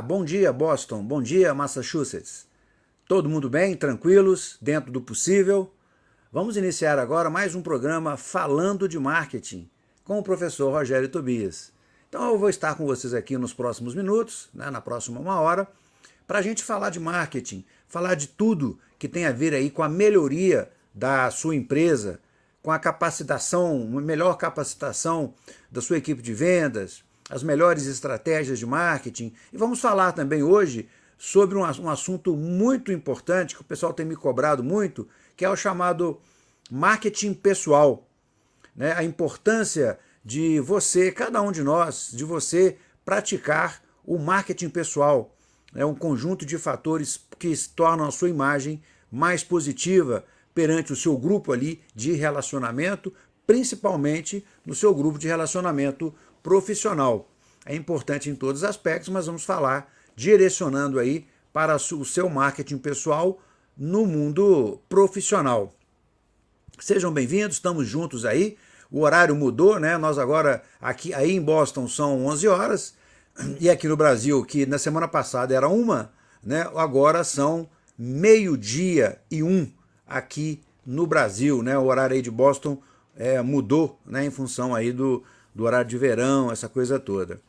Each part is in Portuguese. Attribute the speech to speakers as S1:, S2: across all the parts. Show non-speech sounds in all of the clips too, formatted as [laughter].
S1: Bom dia Boston, bom dia Massachusetts. Todo mundo bem, tranquilos, dentro do possível? Vamos iniciar agora mais um programa Falando de Marketing com o professor Rogério Tobias. Então eu vou estar com vocês aqui nos próximos minutos, né, na próxima uma hora, para a gente falar de marketing, falar de tudo que tem a ver aí com a melhoria da sua empresa, com a capacitação, uma melhor capacitação da sua equipe de vendas, as melhores estratégias de marketing. E vamos falar também hoje sobre um, assunto muito importante que o pessoal tem me cobrado muito, que é o chamado marketing pessoal. Né? A importância de você, cada um de nós, de você praticar o marketing pessoal. É um conjunto de fatores que tornam a sua imagem mais positiva perante o seu grupo ali de relacionamento, principalmente no seu grupo de relacionamento profissional. É importante em todos os aspectos, mas vamos falar direcionando aí para o seu marketing pessoal no mundo profissional. Sejam bem-vindos, estamos juntos aí. O horário mudou, né? Nós agora, aqui aí em Boston são 11 horas, e aqui no Brasil, que na semana passada era uma, né? agora são meio-dia e um aqui no Brasil. Né? O horário aí de Boston é, mudou né? em função aí do, do horário de verão, essa coisa toda.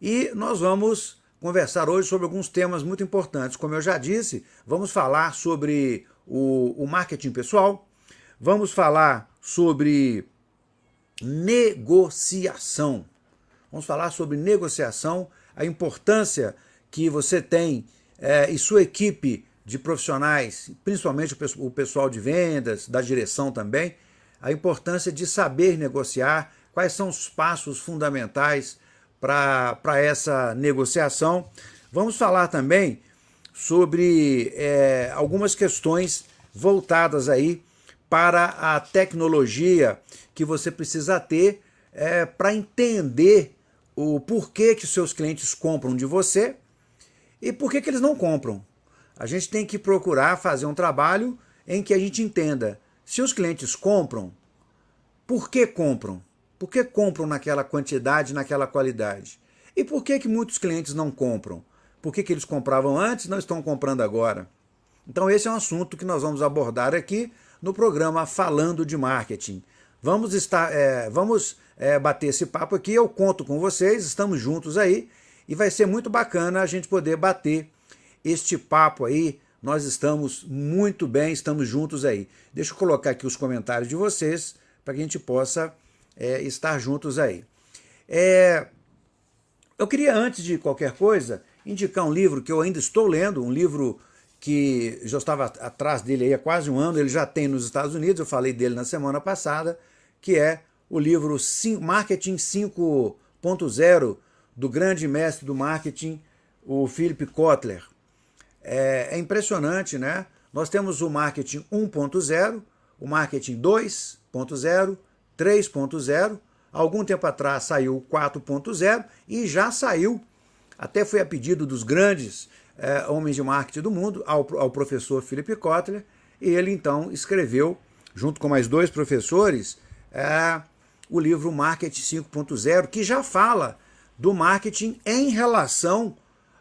S1: E nós vamos conversar hoje sobre alguns temas muito importantes. Como eu já disse, vamos falar sobre o, o marketing pessoal, vamos falar sobre negociação. Vamos falar sobre negociação, a importância que você tem é, e sua equipe de profissionais, principalmente o pessoal de vendas, da direção também, a importância de saber negociar, quais são os passos fundamentais para essa negociação. Vamos falar também sobre é, algumas questões voltadas aí para a tecnologia que você precisa ter é, para entender o porquê que seus clientes compram de você e por que, que eles não compram. A gente tem que procurar fazer um trabalho em que a gente entenda se os clientes compram, por que compram? Por que compram naquela quantidade, naquela qualidade? E por que, que muitos clientes não compram? Por que, que eles compravam antes e não estão comprando agora? Então esse é um assunto que nós vamos abordar aqui no programa Falando de Marketing. Vamos, estar, é, vamos é, bater esse papo aqui, eu conto com vocês, estamos juntos aí, e vai ser muito bacana a gente poder bater este papo aí, nós estamos muito bem, estamos juntos aí. Deixa eu colocar aqui os comentários de vocês, para que a gente possa é, estar juntos aí. É, eu queria, antes de qualquer coisa, indicar um livro que eu ainda estou lendo, um livro que já estava atrás dele há quase um ano, ele já tem nos Estados Unidos, eu falei dele na semana passada, que é o livro Marketing 5.0 do grande mestre do marketing, o Philip Kotler. É, é impressionante, né? Nós temos o marketing 1.0, o marketing 2.0, 3.0, algum tempo atrás saiu o 4.0 e já saiu, até foi a pedido dos grandes é, homens de marketing do mundo, ao, ao professor Philip Kotler, e ele então escreveu, junto com mais dois professores, é, o livro Marketing 5.0, que já fala do marketing em relação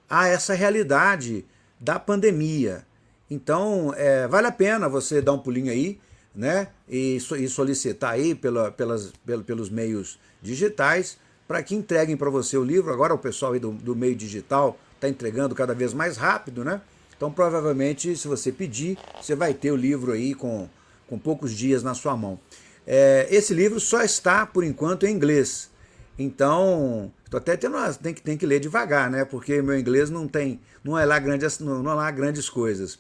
S1: a essa realidade da pandemia. Então, é, vale a pena você dar um pulinho aí, né, e, e solicitar aí pela, pelas, pelos meios digitais para que entreguem para você o livro. Agora o pessoal do, do meio digital está entregando cada vez mais rápido, né? Então provavelmente se você pedir, você vai ter o livro aí com, com poucos dias na sua mão. É, esse livro só está, por enquanto, em inglês. Então, estou até tendo tem que, tem que ler devagar, né? Porque meu inglês não tem, não é lá grandes, não, não é lá grandes coisas.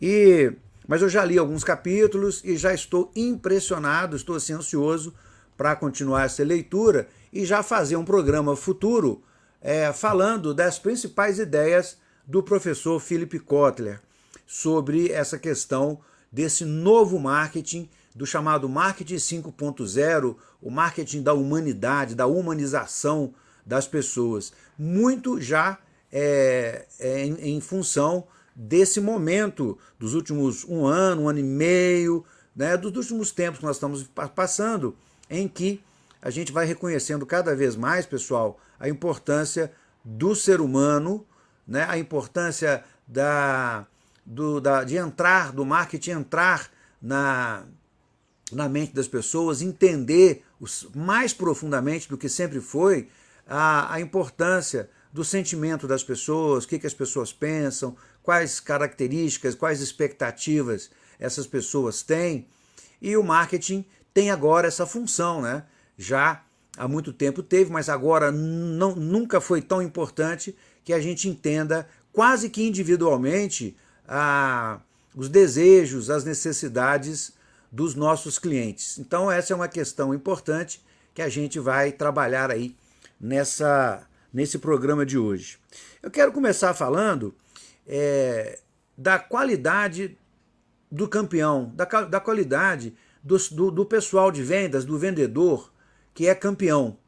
S1: E mas eu já li alguns capítulos e já estou impressionado, estou assim ansioso para continuar essa leitura e já fazer um programa futuro é, falando das principais ideias do professor Philip Kotler sobre essa questão desse novo marketing, do chamado marketing 5.0, o marketing da humanidade, da humanização das pessoas. Muito já é, é em, em função desse momento dos últimos um ano, um ano e meio, né, dos últimos tempos que nós estamos passando, em que a gente vai reconhecendo cada vez mais, pessoal, a importância do ser humano, né, a importância da, do, da, de entrar, do marketing entrar na, na mente das pessoas, entender os, mais profundamente do que sempre foi a, a importância do sentimento das pessoas, o que, que as pessoas pensam, quais características, quais expectativas essas pessoas têm. E o marketing tem agora essa função, né? Já há muito tempo teve, mas agora não, nunca foi tão importante que a gente entenda quase que individualmente a, os desejos, as necessidades dos nossos clientes. Então essa é uma questão importante que a gente vai trabalhar aí nessa, nesse programa de hoje. Eu quero começar falando é, da qualidade do campeão, da, da qualidade do, do, do pessoal de vendas, do vendedor que é campeão.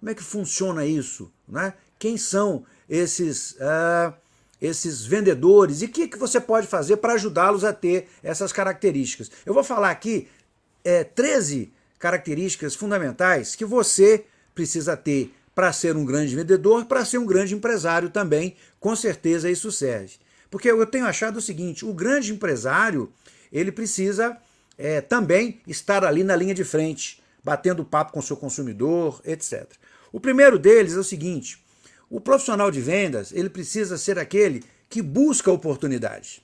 S1: Como é que funciona isso? Né? Quem são esses, uh, esses vendedores e o que, que você pode fazer para ajudá-los a ter essas características? Eu vou falar aqui é, 13 características fundamentais que você precisa ter para ser um grande vendedor, para ser um grande empresário também, com certeza isso serve. Porque eu tenho achado o seguinte, o grande empresário, ele precisa é, também estar ali na linha de frente, batendo papo com o seu consumidor, etc. O primeiro deles é o seguinte, o profissional de vendas, ele precisa ser aquele que busca oportunidade.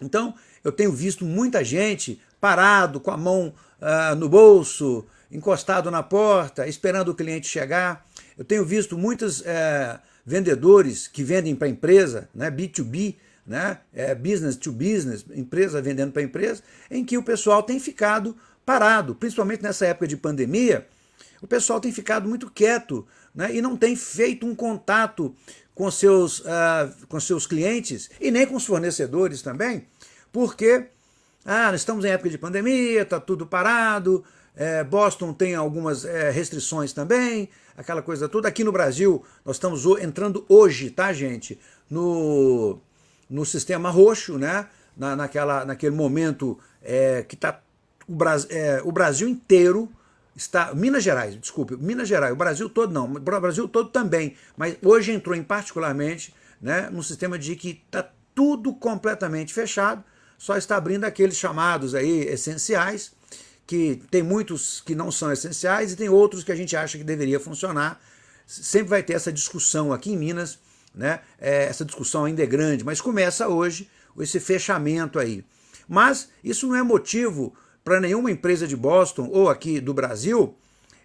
S1: Então, eu tenho visto muita gente parado, com a mão uh, no bolso, encostado na porta, esperando o cliente chegar. Eu tenho visto muitos uh, vendedores que vendem para empresa, né, B2B, né, é, business to business, empresa vendendo para empresa, em que o pessoal tem ficado parado, principalmente nessa época de pandemia, o pessoal tem ficado muito quieto né, e não tem feito um contato com seus, uh, com seus clientes e nem com os fornecedores também, porque ah, estamos em época de pandemia, está tudo parado, é, Boston tem algumas é, restrições também, aquela coisa toda. Aqui no Brasil, nós estamos entrando hoje, tá, gente, no, no sistema roxo, né? Na, naquela, naquele momento é, que está o, é, o Brasil inteiro está, Minas Gerais, desculpe, Minas Gerais, o Brasil todo não, o Brasil todo também, mas hoje entrou em particularmente né, num sistema de que está tudo completamente fechado, só está abrindo aqueles chamados aí essenciais, que tem muitos que não são essenciais e tem outros que a gente acha que deveria funcionar. Sempre vai ter essa discussão aqui em Minas, né? É, essa discussão ainda é grande, mas começa hoje esse fechamento aí. Mas isso não é motivo para nenhuma empresa de Boston ou aqui do Brasil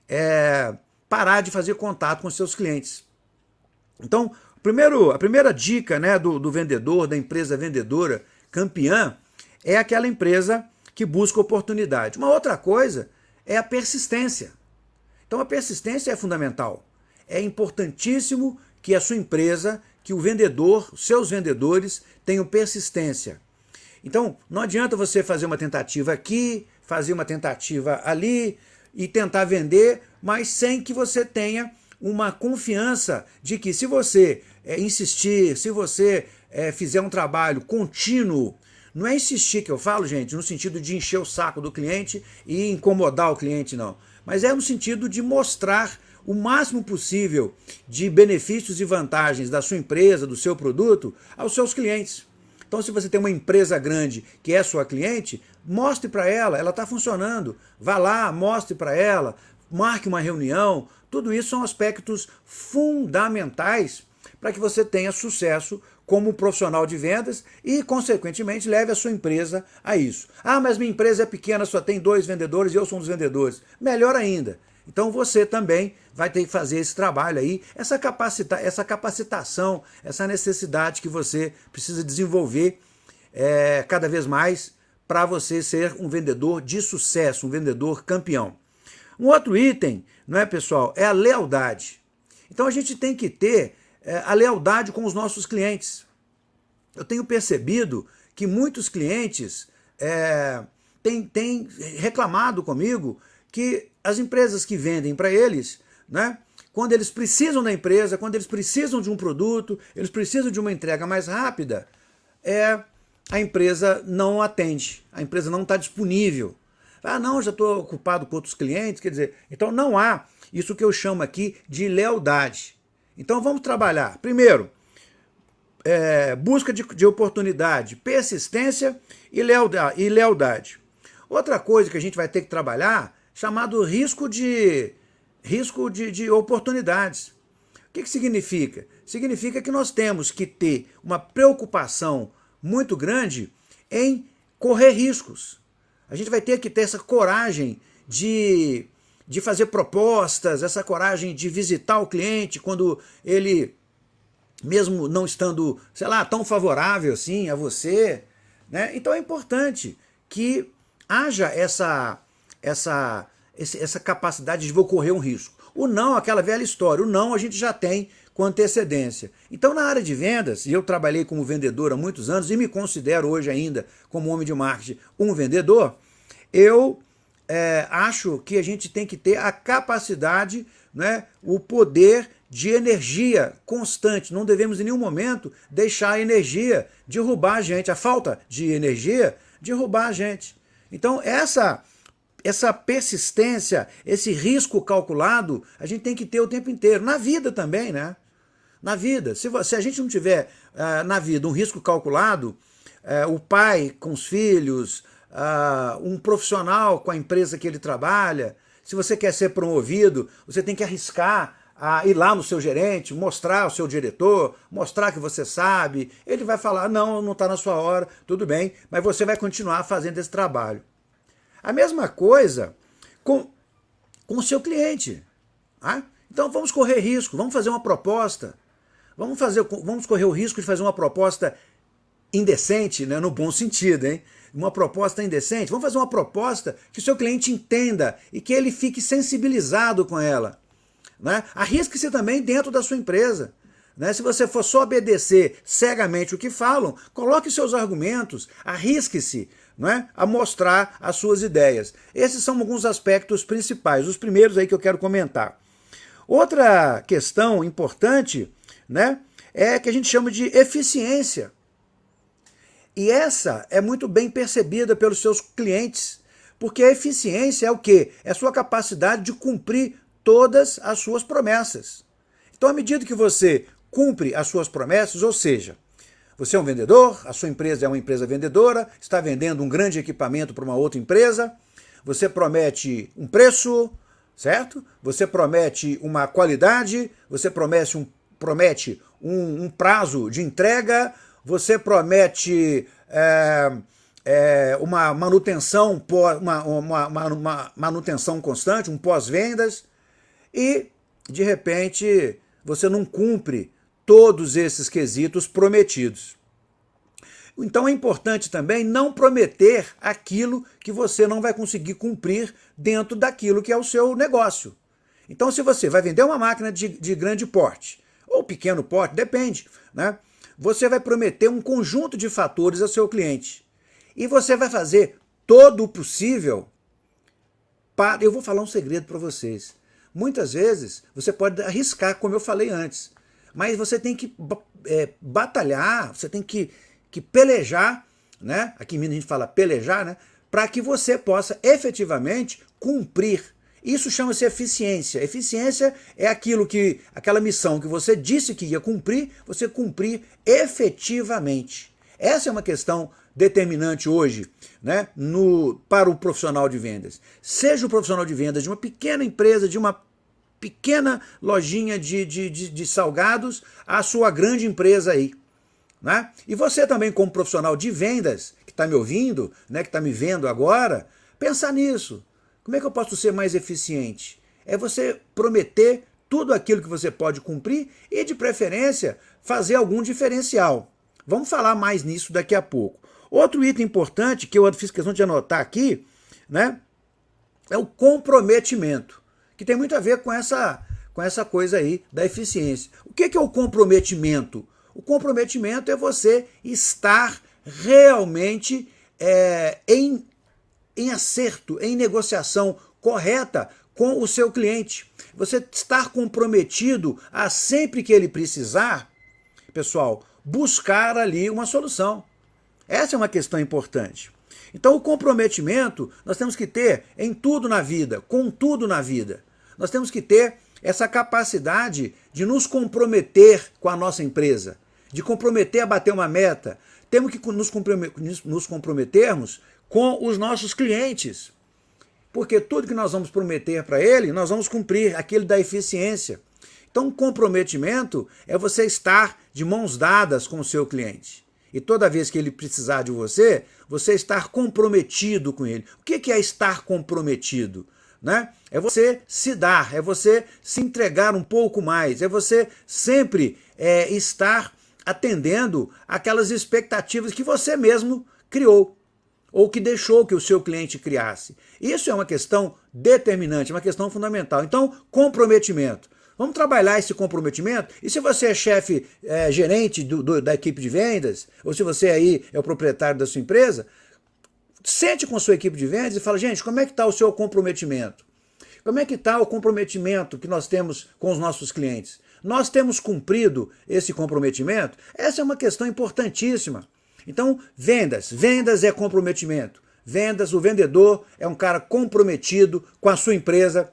S1: é, parar de fazer contato com seus clientes. Então, primeiro, a primeira dica né, do, do vendedor, da empresa vendedora campeã, é aquela empresa que busca oportunidade. Uma outra coisa é a persistência. Então a persistência é fundamental. É importantíssimo que a sua empresa, que o vendedor, seus vendedores tenham persistência. Então, não adianta você fazer uma tentativa aqui, fazer uma tentativa ali e tentar vender, mas sem que você tenha uma confiança de que se você é, insistir, se você é, fizer um trabalho contínuo, não é insistir que eu falo, gente, no sentido de encher o saco do cliente e incomodar o cliente, não. Mas é no sentido de mostrar o máximo possível de benefícios e vantagens da sua empresa, do seu produto, aos seus clientes. Então, se você tem uma empresa grande que é sua cliente, mostre para ela, ela está funcionando. Vá lá, mostre para ela, marque uma reunião. Tudo isso são aspectos fundamentais para que você tenha sucesso como profissional de vendas e, consequentemente, leve a sua empresa a isso. Ah, mas minha empresa é pequena, só tem dois vendedores e eu sou um dos vendedores. Melhor ainda. Então você também vai ter que fazer esse trabalho aí, essa, capacita essa capacitação, essa necessidade que você precisa desenvolver é, cada vez mais para você ser um vendedor de sucesso, um vendedor campeão. Um outro item, não é pessoal, é a lealdade. Então a gente tem que ter a lealdade com os nossos clientes. Eu tenho percebido que muitos clientes é, têm, têm reclamado comigo que as empresas que vendem para eles, né, quando eles precisam da empresa, quando eles precisam de um produto, eles precisam de uma entrega mais rápida, é, a empresa não atende, a empresa não está disponível. Ah, não, já estou ocupado com outros clientes, quer dizer, então não há isso que eu chamo aqui de lealdade. Então vamos trabalhar. Primeiro, é, busca de, de, oportunidade, persistência e lealdade, e lealdade. Outra coisa que a gente vai ter que trabalhar, chamado risco de, risco de, de oportunidades. O que, que significa? Significa que nós temos que ter uma preocupação muito grande em correr riscos. A gente vai ter que ter essa coragem de, de fazer propostas, essa coragem de visitar o cliente quando ele, mesmo não estando, sei lá, tão favorável assim a você. Né? Então é importante que haja essa, essa, essa capacidade de ocorrer um risco. O não, aquela velha história, o não a gente já tem com antecedência. Então na área de vendas, e eu trabalhei como vendedor há muitos anos e me considero hoje ainda como homem de marketing um vendedor, eu é, acho que a gente tem que ter a capacidade, né, o poder de energia constante. Não devemos em nenhum momento deixar a energia derrubar a gente, a falta de energia derrubar a gente. Então essa, essa persistência, esse risco calculado, a gente tem que ter o tempo inteiro. Na vida também, né? Na vida. Se, se a gente não tiver uh, na vida um risco calculado, uh, o pai com os filhos, uh, um profissional com a empresa que ele trabalha, se você quer ser promovido, você tem que arriscar a ir lá no seu gerente, mostrar ao seu diretor, mostrar que você sabe. Ele vai falar, não, não está na sua hora, tudo bem, mas você vai continuar fazendo esse trabalho. A mesma coisa com, com o seu cliente. Tá? Então vamos correr risco, vamos fazer uma proposta. Vamos, fazer, vamos correr o risco de fazer uma proposta indecente, né, no bom sentido, hein? Uma proposta indecente. Vamos fazer uma proposta que o seu cliente entenda e que ele fique sensibilizado com ela. Né? Arrisque-se também dentro da sua empresa. Né? Se você for só obedecer cegamente o que falam, coloque seus argumentos, arrisque-se né? a mostrar as suas ideias. Esses são alguns aspectos principais, os primeiros aí que eu quero comentar. Outra questão importante né, é que a gente chama de eficiência. E essa é muito bem percebida pelos seus clientes, porque a eficiência é o quê? É a sua capacidade de cumprir todas as suas promessas. Então, à medida que você cumpre as suas promessas, ou seja, você é um vendedor, a sua empresa é uma empresa vendedora, está vendendo um grande equipamento para uma outra empresa, você promete um preço, certo? Você promete uma qualidade, você promete um, promete um, um prazo de entrega, você promete é, é, uma manutenção, uma, uma, uma manutenção constante, um pós-vendas, e, de repente, você não cumpre todos esses quesitos prometidos. Então é importante também não prometer aquilo que você não vai conseguir cumprir dentro daquilo que é o seu negócio. Então se você vai vender uma máquina de, de grande porte, ou pequeno porte, depende, né? Você vai prometer um conjunto de fatores ao seu cliente. E você vai fazer todo o possível para... Eu vou falar um segredo para vocês. Muitas vezes você pode arriscar, como eu falei antes, mas você tem que é, batalhar, você tem que, que pelejar, né? aqui em Minas a gente fala pelejar, né? para que você possa efetivamente cumprir. Isso chama-se eficiência. Eficiência é aquilo que, aquela missão que você disse que ia cumprir, você cumprir efetivamente. Essa é uma questão determinante hoje né, no, para o profissional de vendas. Seja o profissional de vendas de uma pequena empresa, de uma pequena lojinha de, de, de, de salgados à sua grande empresa aí. Né? E você também, como profissional de vendas, que está me ouvindo, né, que está me vendo agora, pensar nisso. Como é que eu posso ser mais eficiente? É você prometer tudo aquilo que você pode cumprir e, de preferência, fazer algum diferencial. Vamos falar mais nisso daqui a pouco. Outro item importante que eu fiz questão de anotar aqui, né, é o comprometimento que tem muito a ver com essa, com essa coisa aí da eficiência. O que é o comprometimento? O comprometimento é você estar realmente é, em, em acerto, em negociação correta com o seu cliente. Você estar comprometido a sempre que ele precisar, pessoal, buscar ali uma solução. Essa é uma questão importante. Então o comprometimento nós temos que ter em tudo na vida, com tudo na vida. Nós temos que ter essa capacidade de nos comprometer com a nossa empresa, de comprometer a bater uma meta. Temos que nos comprometermos com os nossos clientes. Porque tudo que nós vamos prometer para ele, nós vamos cumprir, aquele da eficiência. Então, comprometimento é você estar de mãos dadas com o seu cliente. E toda vez que ele precisar de você, você estar comprometido com ele. O que é estar comprometido? Né? É você se dar, é você se entregar um pouco mais, é você sempre é, estar atendendo aquelas expectativas que você mesmo criou ou que deixou que o seu cliente criasse. Isso é uma questão determinante, uma questão fundamental. Então, comprometimento. Vamos trabalhar esse comprometimento? E se você é chefe, é, gerente do, do, da equipe de vendas, ou se você aí é o proprietário da sua empresa, sente com a sua equipe de vendas e fala, gente, como é que está o seu comprometimento? Como é que está o comprometimento que nós temos com os nossos clientes? Nós temos cumprido esse comprometimento? Essa é uma questão importantíssima. Então, vendas. Vendas é comprometimento. Vendas, o vendedor é um cara comprometido com a sua empresa,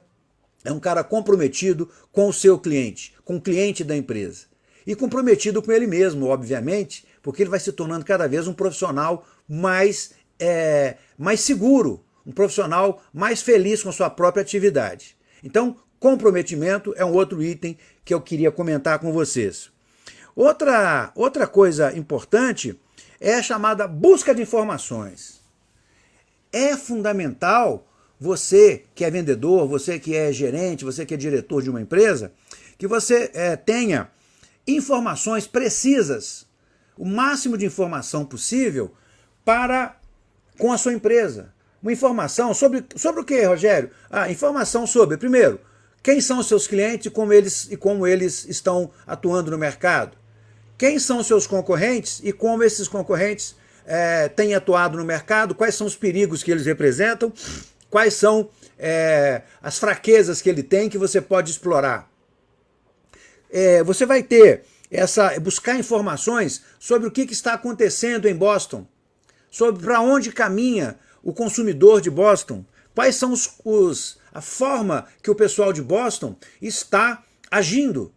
S1: é um cara comprometido com o seu cliente, com o cliente da empresa. E comprometido com ele mesmo, obviamente, porque ele vai se tornando cada vez um profissional mais, é, mais seguro, um profissional mais feliz com a sua própria atividade. Então, comprometimento é um outro item que eu queria comentar com vocês. Outra, outra coisa importante é a chamada busca de informações. É fundamental você que é vendedor, você que é gerente, você que é diretor de uma empresa, que você é, tenha informações precisas, o máximo de informação possível para com a sua empresa. Uma informação sobre, sobre o que, Rogério? Ah, informação sobre, primeiro, quem são os seus clientes e como eles, e como eles estão atuando no mercado. Quem são seus concorrentes e como esses concorrentes é, têm atuado no mercado, quais são os perigos que eles representam quais são é, as fraquezas que ele tem que você pode explorar. É, você vai ter essa buscar informações sobre o que, que está acontecendo em Boston, sobre para onde caminha o consumidor de Boston, quais são os, os, a forma que o pessoal de Boston está agindo.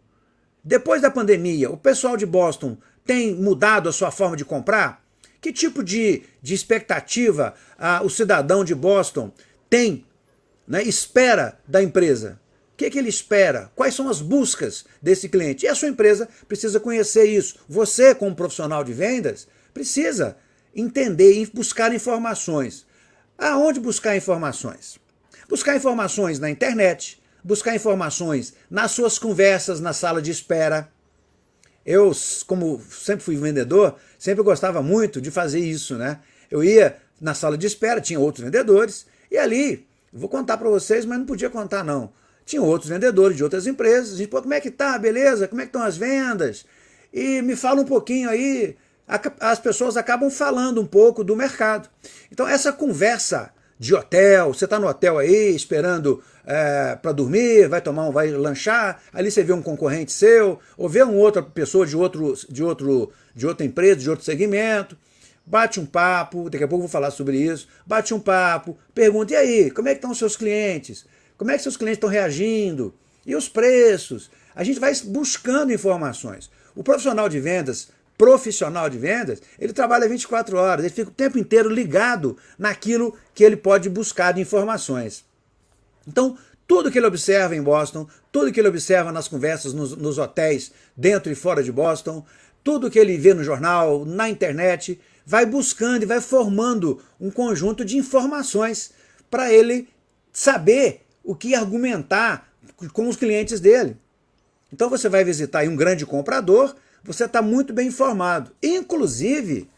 S1: Depois da pandemia, o pessoal de Boston tem mudado a sua forma de comprar? Que tipo de, de expectativa ah, o cidadão de Boston tem, né, espera da empresa. O que, é que ele espera? Quais são as buscas desse cliente? E a sua empresa precisa conhecer isso. Você, como profissional de vendas, precisa entender e buscar informações. Aonde buscar informações? Buscar informações na internet, buscar informações nas suas conversas na sala de espera. Eu, como sempre fui vendedor, sempre gostava muito de fazer isso, né? Eu ia na sala de espera, tinha outros vendedores, e ali, vou contar para vocês, mas não podia contar não. Tinha outros vendedores de outras empresas, a gente, pô, como é que tá, beleza? Como é que estão as vendas? E me fala um pouquinho aí, as pessoas acabam falando um pouco do mercado. Então essa conversa de hotel, você está no hotel aí esperando é, para dormir, vai tomar um, vai lanchar, ali você vê um concorrente seu, ou vê uma outra pessoa de, outro, de, outro, de outra empresa, de outro segmento, bate um papo, daqui a pouco vou falar sobre isso, bate um papo, pergunta, e aí, como é que estão os seus clientes? Como é que seus clientes estão reagindo? E os preços? A gente vai buscando informações. O profissional de vendas, profissional de vendas, ele trabalha 24 horas, ele fica o tempo inteiro ligado naquilo que ele pode buscar de informações. Então, tudo que ele observa em Boston, tudo que ele observa nas conversas nos, nos hotéis dentro e fora de Boston, tudo que ele vê no jornal, na internet, vai buscando e vai formando um conjunto de informações para ele saber o que argumentar com os clientes dele. Então você vai visitar um grande comprador, você está muito bem informado, inclusive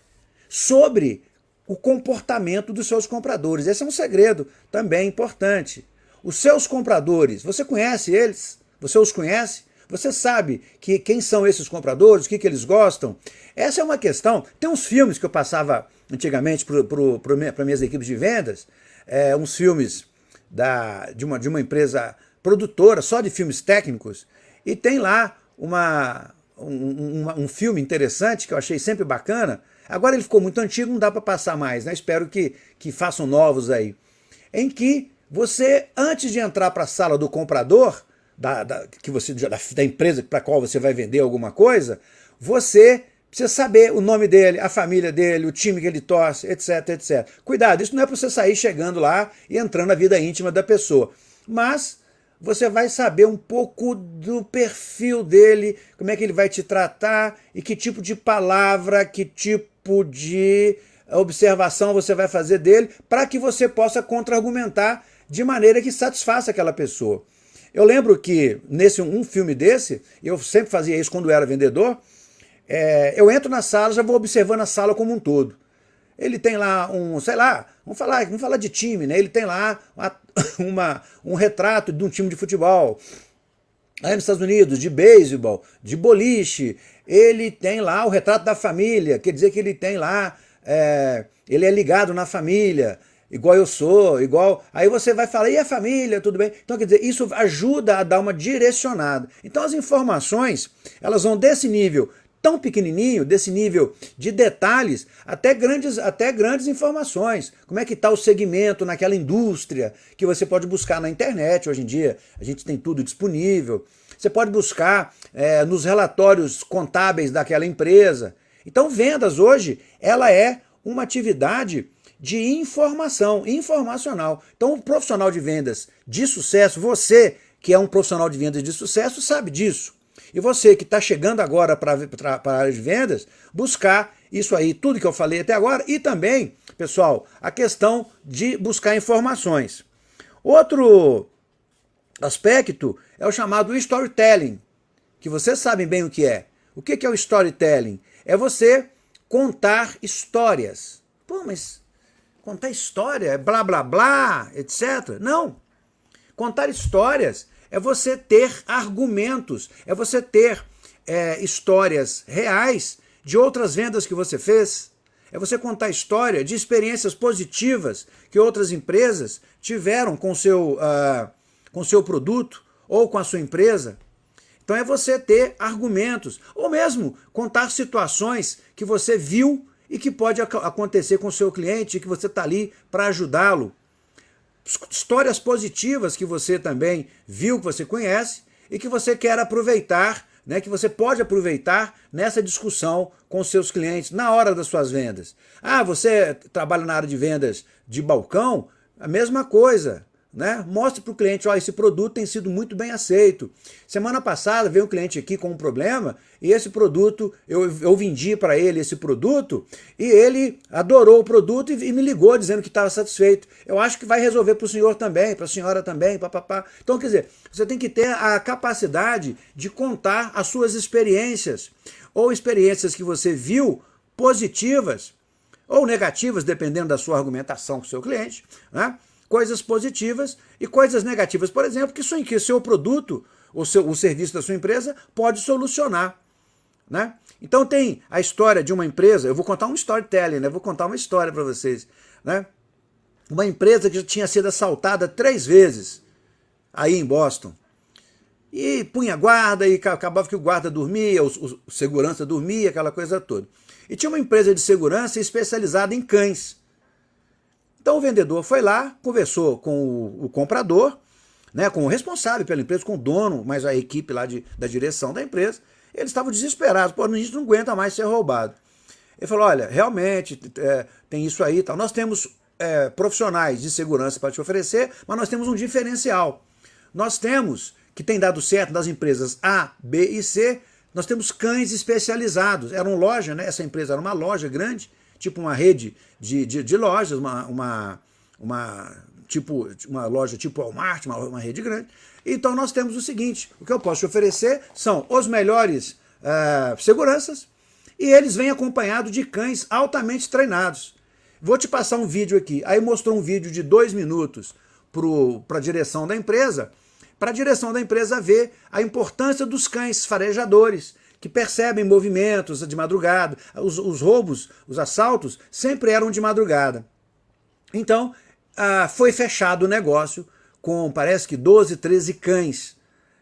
S1: sobre o comportamento dos seus compradores. Esse é um segredo também importante. Os seus compradores, você conhece eles? Você os conhece? Você sabe que quem são esses compradores, o que, que eles gostam? Essa é uma questão. Tem uns filmes que eu passava antigamente para minhas equipes de vendas, é, uns filmes da, de, uma, de uma empresa produtora só de filmes técnicos, e tem lá uma, um, um, um, filme interessante que eu achei sempre bacana. Agora ele ficou muito antigo, não dá para passar mais, né? Espero que, que façam novos aí. Em que você, antes de entrar para a sala do comprador, da, da, que você, da, da empresa para qual você vai vender alguma coisa, você Precisa saber o nome dele, a família dele, o time que ele torce, etc, etc. Cuidado, isso não é para você sair chegando lá e entrando na vida íntima da pessoa. Mas você vai saber um pouco do perfil dele, como é que ele vai te tratar e que tipo de palavra, que tipo de observação você vai fazer dele para que você possa contra-argumentar de maneira que satisfaça aquela pessoa. Eu lembro que nesse um filme desse, eu sempre fazia isso quando era vendedor, é, eu entro na sala, já vou observando a sala como um todo. Ele tem lá um, sei lá, vamos falar, vamos falar de time, né? Ele tem lá uma, [coughs] uma, um retrato de um time de futebol. Aí nos Estados Unidos, de beisebol, de boliche, ele tem lá o retrato da família, quer dizer que ele tem lá, é, ele é ligado na família, igual eu sou, igual... Aí você vai falar, e a família, tudo bem? Então, quer dizer, isso ajuda a dar uma direcionada. Então as informações, elas vão desse nível tão pequenininho, desse nível de detalhes, até grandes, até grandes informações. Como é que está o segmento naquela indústria, que você pode buscar na internet hoje em dia. A gente tem tudo disponível. Você pode buscar é, nos relatórios contábeis daquela empresa. Então vendas hoje, ela é uma atividade de informação, informacional. Então o profissional de vendas de sucesso, você que é um profissional de vendas de sucesso, sabe disso. E você que está chegando agora para a área de vendas, buscar isso aí, tudo que eu falei até agora, e também, pessoal, a questão de buscar informações. Outro aspecto é o chamado storytelling, que vocês sabem bem o que é. O que é o storytelling? É você contar histórias. Pô, mas contar história é blá blá blá, etc. Não. Contar histórias é você ter argumentos, é você ter é, histórias reais de outras vendas que você fez, é você contar história de experiências positivas que outras empresas tiveram com seu, uh, com seu produto ou com a sua empresa. Então é você ter argumentos, ou mesmo contar situações que você viu e que pode acontecer com o seu cliente e que você está ali para ajudá-lo histórias positivas que você também viu, que você conhece e que você quer aproveitar, né, que você pode aproveitar nessa discussão com seus clientes na hora das suas vendas. Ah, você trabalha na área de vendas de balcão? A mesma coisa. Né? Mostre para o cliente, ó, esse produto tem sido muito bem aceito. Semana passada veio um cliente aqui com um problema e esse produto, eu, eu vendi para ele esse produto e ele adorou o produto e, e me ligou dizendo que estava satisfeito. Eu acho que vai resolver para o senhor também, para a senhora também, papapá. Então, quer dizer, você tem que ter a capacidade de contar as suas experiências ou experiências que você viu positivas ou negativas, dependendo da sua argumentação com o seu cliente, né? Coisas positivas e coisas negativas. Por exemplo, que o seu produto, o, seu, o serviço da sua empresa pode solucionar. Né? Então tem a história de uma empresa, eu vou contar um storytelling, né? vou contar uma história para vocês. Né? Uma empresa que já tinha sido assaltada três vezes aí em Boston. E punha guarda, e acabava que o guarda dormia, o, o segurança dormia, aquela coisa toda. E tinha uma empresa de segurança especializada em cães. Então o vendedor foi lá, conversou com o, o comprador, né, com o responsável pela empresa, com o dono, mas a equipe lá de, da direção da empresa. Eles estavam desesperados, pô, a gente não aguenta mais ser roubado. Ele falou, olha, realmente é, tem isso aí tal. Nós temos é, profissionais de segurança para te oferecer, mas nós temos um diferencial. Nós temos, que tem dado certo nas empresas A, B e C, nós temos cães especializados. Era uma loja, né? essa empresa era uma loja grande, tipo uma rede de, de, de lojas, uma, uma, uma, tipo, uma loja tipo Walmart, uma, uma rede grande. Então nós temos o seguinte, o que eu posso te oferecer são os melhores uh, seguranças e eles vêm acompanhados de cães altamente treinados. Vou te passar um vídeo aqui. Aí mostrou um vídeo de dois minutos para a direção da empresa, para a direção da empresa ver a importância dos cães farejadores, que percebem movimentos de madrugada. Os, os roubos, os assaltos, sempre eram de madrugada. Então, ah, foi fechado o negócio com, parece que 12, 13 cães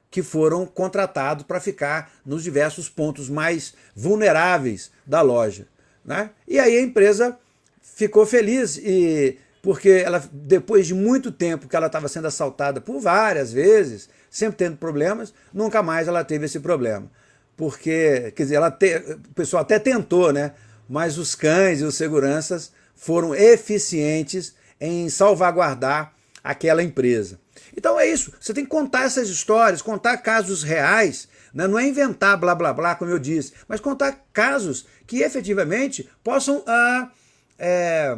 S1: que foram contratados para ficar nos diversos pontos mais vulneráveis da loja. Né? E aí a empresa ficou feliz e porque ela, depois de muito tempo que ela estava sendo assaltada por várias vezes, sempre tendo problemas, nunca mais ela teve esse problema. Porque, quer dizer, ela te, o pessoal até tentou, né? Mas os cães e os seguranças foram eficientes em salvaguardar aquela empresa. Então é isso, você tem que contar essas histórias, contar casos reais, né? não é inventar blá blá blá, como eu disse, mas contar casos que efetivamente possam ah, é,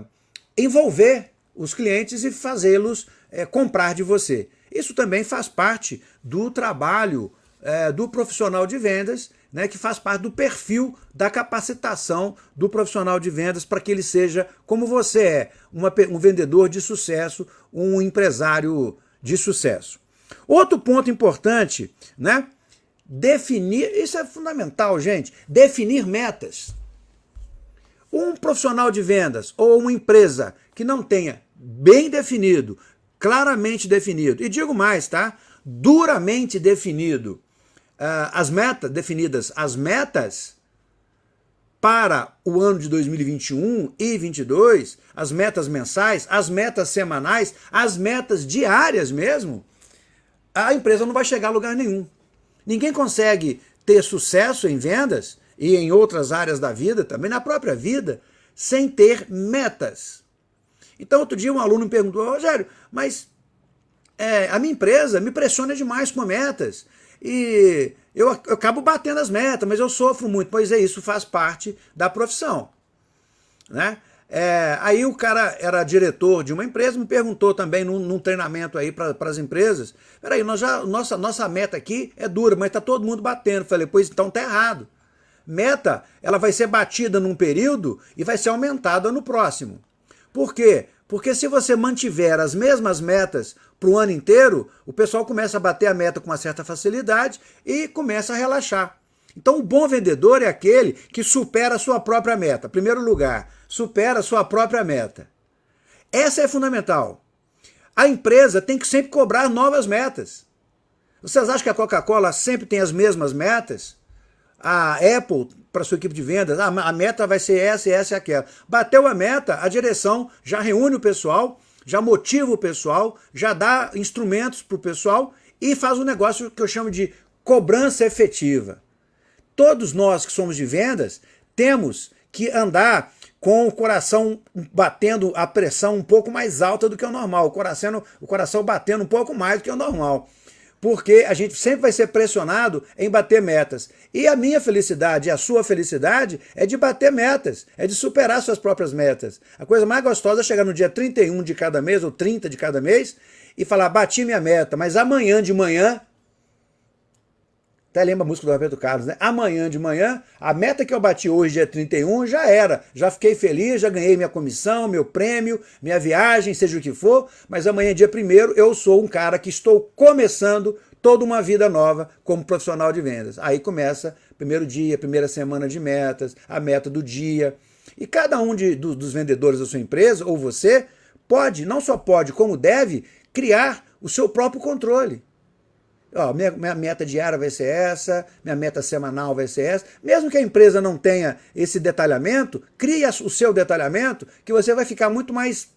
S1: envolver os clientes e fazê-los é, comprar de você. Isso também faz parte do trabalho é, do profissional de vendas, né, que faz parte do perfil da capacitação do profissional de vendas para que ele seja como você é, uma, um vendedor de sucesso, um empresário de sucesso. Outro ponto importante, né? Definir, isso é fundamental, gente, definir metas. Um profissional de vendas ou uma empresa que não tenha bem definido, claramente definido, e digo mais, tá? Duramente definido, as metas definidas, as metas para o ano de 2021 e 2022, as metas mensais, as metas semanais, as metas diárias mesmo, a empresa não vai chegar a lugar nenhum. Ninguém consegue ter sucesso em vendas e em outras áreas da vida, também na própria vida, sem ter metas. Então, outro dia um aluno me perguntou, Rogério, mas é, a minha empresa me pressiona demais com metas e eu, eu acabo batendo as metas, mas eu sofro muito. Pois é, isso faz parte da profissão. Né? É, aí o cara era diretor de uma empresa, me perguntou também num, num treinamento aí para as empresas, peraí, nós já, nossa, nossa meta aqui é dura, mas está todo mundo batendo. Falei, pois então tá errado. Meta, ela vai ser batida num período e vai ser aumentada no próximo. Por quê? Porque se você mantiver as mesmas metas para o ano inteiro, o pessoal começa a bater a meta com uma certa facilidade e começa a relaxar. Então o bom vendedor é aquele que supera a sua própria meta. Primeiro lugar, supera a sua própria meta. Essa é fundamental. A empresa tem que sempre cobrar novas metas. Vocês acham que a Coca-Cola sempre tem as mesmas metas? A Apple, para sua equipe de vendas, ah, a meta vai ser essa, essa e aquela. Bateu a meta, a direção já reúne o pessoal, já motiva o pessoal, já dá instrumentos para o pessoal e faz um negócio que eu chamo de cobrança efetiva. Todos nós que somos de vendas temos que andar com o coração batendo a pressão um pouco mais alta do que o normal, o coração, o coração batendo um pouco mais do que o normal. Porque a gente sempre vai ser pressionado em bater metas. E a minha felicidade e a sua felicidade é de bater metas, é de superar suas próprias metas. A coisa mais gostosa é chegar no dia 31 de cada mês ou 30 de cada mês e falar, bati minha meta, mas amanhã de manhã até lembra a música do Roberto Carlos, né? Amanhã de manhã, a meta que eu bati hoje, dia 31, já era. Já fiquei feliz, já ganhei minha comissão, meu prêmio, minha viagem, seja o que for, mas amanhã, dia 1 eu sou um cara que estou começando toda uma vida nova como profissional de vendas. Aí começa primeiro dia, primeira semana de metas, a meta do dia. E cada um de, do, dos vendedores da sua empresa, ou você, pode, não só pode, como deve, criar o seu próprio controle. Ó, minha, minha meta diária vai ser essa, minha meta semanal vai ser essa. Mesmo que a empresa não tenha esse detalhamento, crie o seu detalhamento que você vai ficar muito mais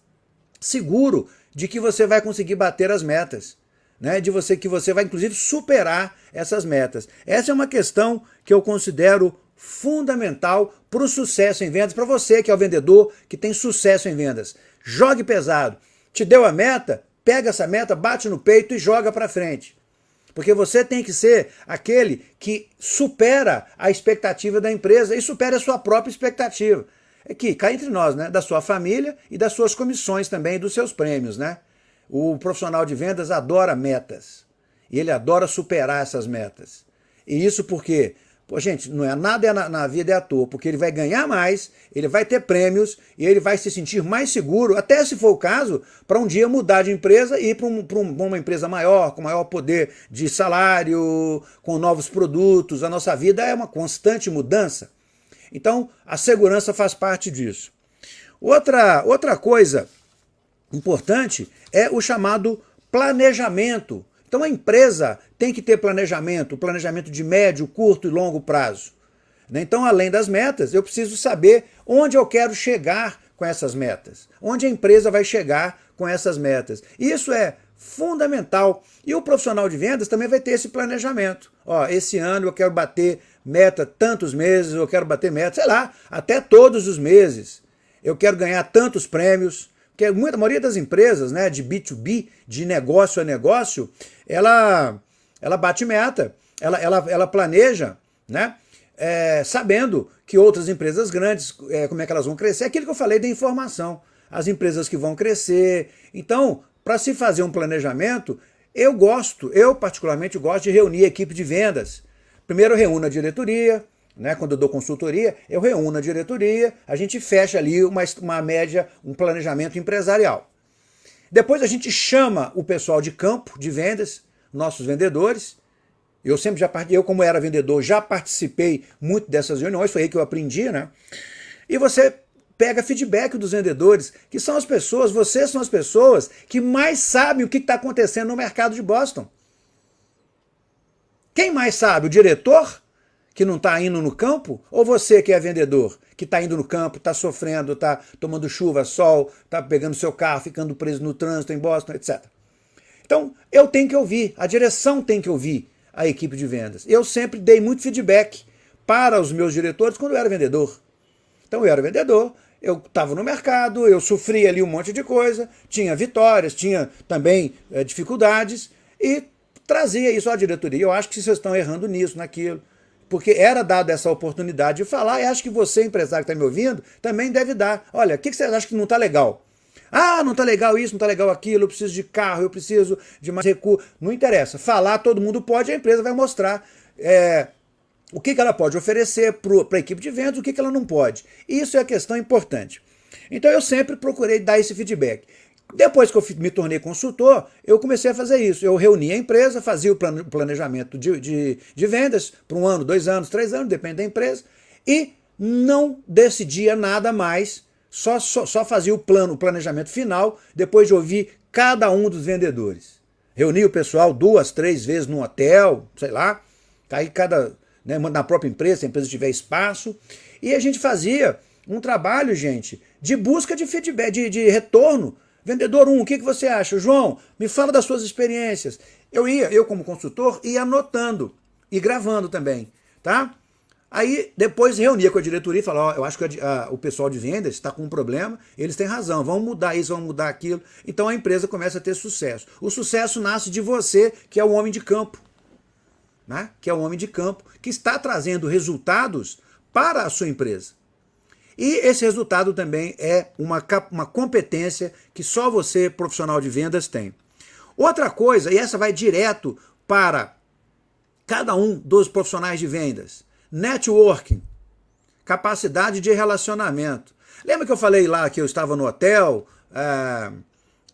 S1: seguro de que você vai conseguir bater as metas. Né, de você que você vai inclusive superar essas metas. Essa é uma questão que eu considero fundamental para o sucesso em vendas, para você que é o vendedor que tem sucesso em vendas. Jogue pesado. Te deu a meta, pega essa meta, bate no peito e joga para frente. Porque você tem que ser aquele que supera a expectativa da empresa e supera a sua própria expectativa. É que cá entre nós, né? Da sua família e das suas comissões também, dos seus prêmios, né? O profissional de vendas adora metas. E ele adora superar essas metas. E isso porque Pô, gente, não é nada é na, na, vida é à toa, porque ele vai ganhar mais, ele vai ter prêmios e ele vai se sentir mais seguro, até se for o caso, para um dia mudar de empresa e ir para um, um, uma empresa maior, com maior poder de salário, com novos produtos. A nossa vida é uma constante mudança. Então, a segurança faz parte disso. Outra, outra coisa importante é o chamado planejamento então a empresa tem que ter planejamento, planejamento de médio, curto e longo prazo. Né? Então, além das metas, eu preciso saber onde eu quero chegar com essas metas. Onde a empresa vai chegar com essas metas. Isso é fundamental. E o profissional de vendas também vai ter esse planejamento. Ó, esse ano eu quero bater meta tantos meses, eu quero bater meta, sei lá, até todos os meses. Eu quero ganhar tantos prêmios. Porque muita, a maioria das empresas né, de B2B, de negócio a negócio, ela, ela bate meta, ela, ela, ela planeja, né? É, sabendo que outras empresas grandes, é, como é que elas vão crescer, é aquilo que eu falei da informação. As empresas que vão crescer. Então, para se fazer um planejamento, eu gosto, eu particularmente gosto de reunir a equipe de vendas. Primeiro reúno a diretoria, né, quando eu dou consultoria, eu reúno a diretoria, a gente fecha ali uma, uma média, um planejamento empresarial. Depois a gente chama o pessoal de campo, de vendas, nossos vendedores. Eu sempre já eu como era vendedor, já participei muito dessas reuniões, foi aí que eu aprendi, né? E você pega feedback dos vendedores, que são as pessoas, vocês são as pessoas que mais sabem o que está acontecendo no mercado de Boston. Quem mais sabe? O diretor, que não está indo no campo? Ou você que é vendedor, que está indo no campo, está sofrendo, está tomando chuva, sol, está pegando seu carro, ficando preso no trânsito em Boston, etc. Então, eu tenho que ouvir, a direção tem que ouvir a equipe de vendas. Eu sempre dei muito feedback para os meus diretores quando eu era vendedor. Então eu era vendedor, eu estava no mercado, eu sofria ali um monte de coisa, tinha vitórias, tinha também é, dificuldades e trazia isso à diretoria. Eu acho que vocês estão errando nisso, naquilo. Porque era dada essa oportunidade de falar e acho que você, empresário que está me ouvindo, também deve dar. Olha, o que, que você acha que não está legal? Ah, não está legal isso, não está legal aquilo, eu preciso de carro, eu preciso de mais recurso. Não interessa. Falar todo mundo pode, a empresa vai mostrar é, o que, que ela pode oferecer para a equipe de vendas, o que, que ela não pode. Isso é a questão importante. Então eu sempre procurei dar esse feedback. Depois que eu me tornei consultor, eu comecei a fazer isso. Eu reunia a empresa, fazia o planejamento de, de, de vendas para um ano, dois anos, três anos, depende da empresa, e não decidia nada mais, só, só, só fazia o plano, o planejamento final, depois de ouvir cada um dos vendedores. Reunia o pessoal duas, três vezes no hotel, sei lá, aí cada né, na própria empresa, se a empresa tiver espaço. E a gente fazia um trabalho, gente, de busca de feedback, de, de retorno. Vendedor 1, um, o que, que você acha? João, me fala das suas experiências. Eu ia, eu como consultor, ia anotando e gravando também, tá? Aí depois reunia com a diretoria e falava, ó, eu acho que a, a, o pessoal de vendas está com um problema, eles têm razão, vamos mudar isso, vamos mudar aquilo. Então a empresa começa a ter sucesso. O sucesso nasce de você, que é o homem de campo né, que é um homem de campo, que está trazendo resultados para a sua empresa. E esse resultado também é uma, uma competência que só você, profissional de vendas, tem. Outra coisa, e essa vai direto para cada um dos profissionais de vendas, networking, capacidade de relacionamento. Lembra que eu falei lá que eu estava no hotel,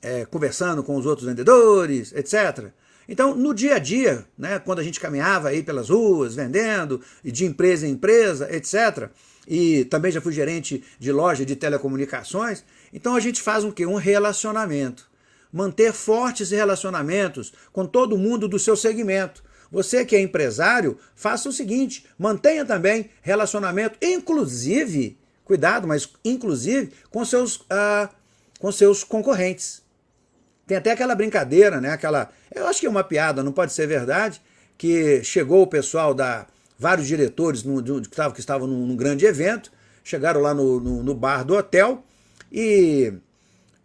S1: é, conversando com os outros vendedores, etc. Então, no dia a dia, né, quando a gente caminhava aí pelas ruas, vendendo, de empresa em empresa, etc., e também já fui gerente de loja de telecomunicações, então a gente faz um quê? Um relacionamento. Manter fortes relacionamentos com todo mundo do seu segmento. Você que é empresário, faça o seguinte, mantenha também relacionamento, inclusive, cuidado, mas inclusive com seus, ah, com seus concorrentes. Tem até aquela brincadeira, né? Aquela, eu acho que é uma piada, não pode ser verdade, que chegou o pessoal da vários diretores no, que estavam, que num, num, grande evento, chegaram lá no, no, no, bar do hotel e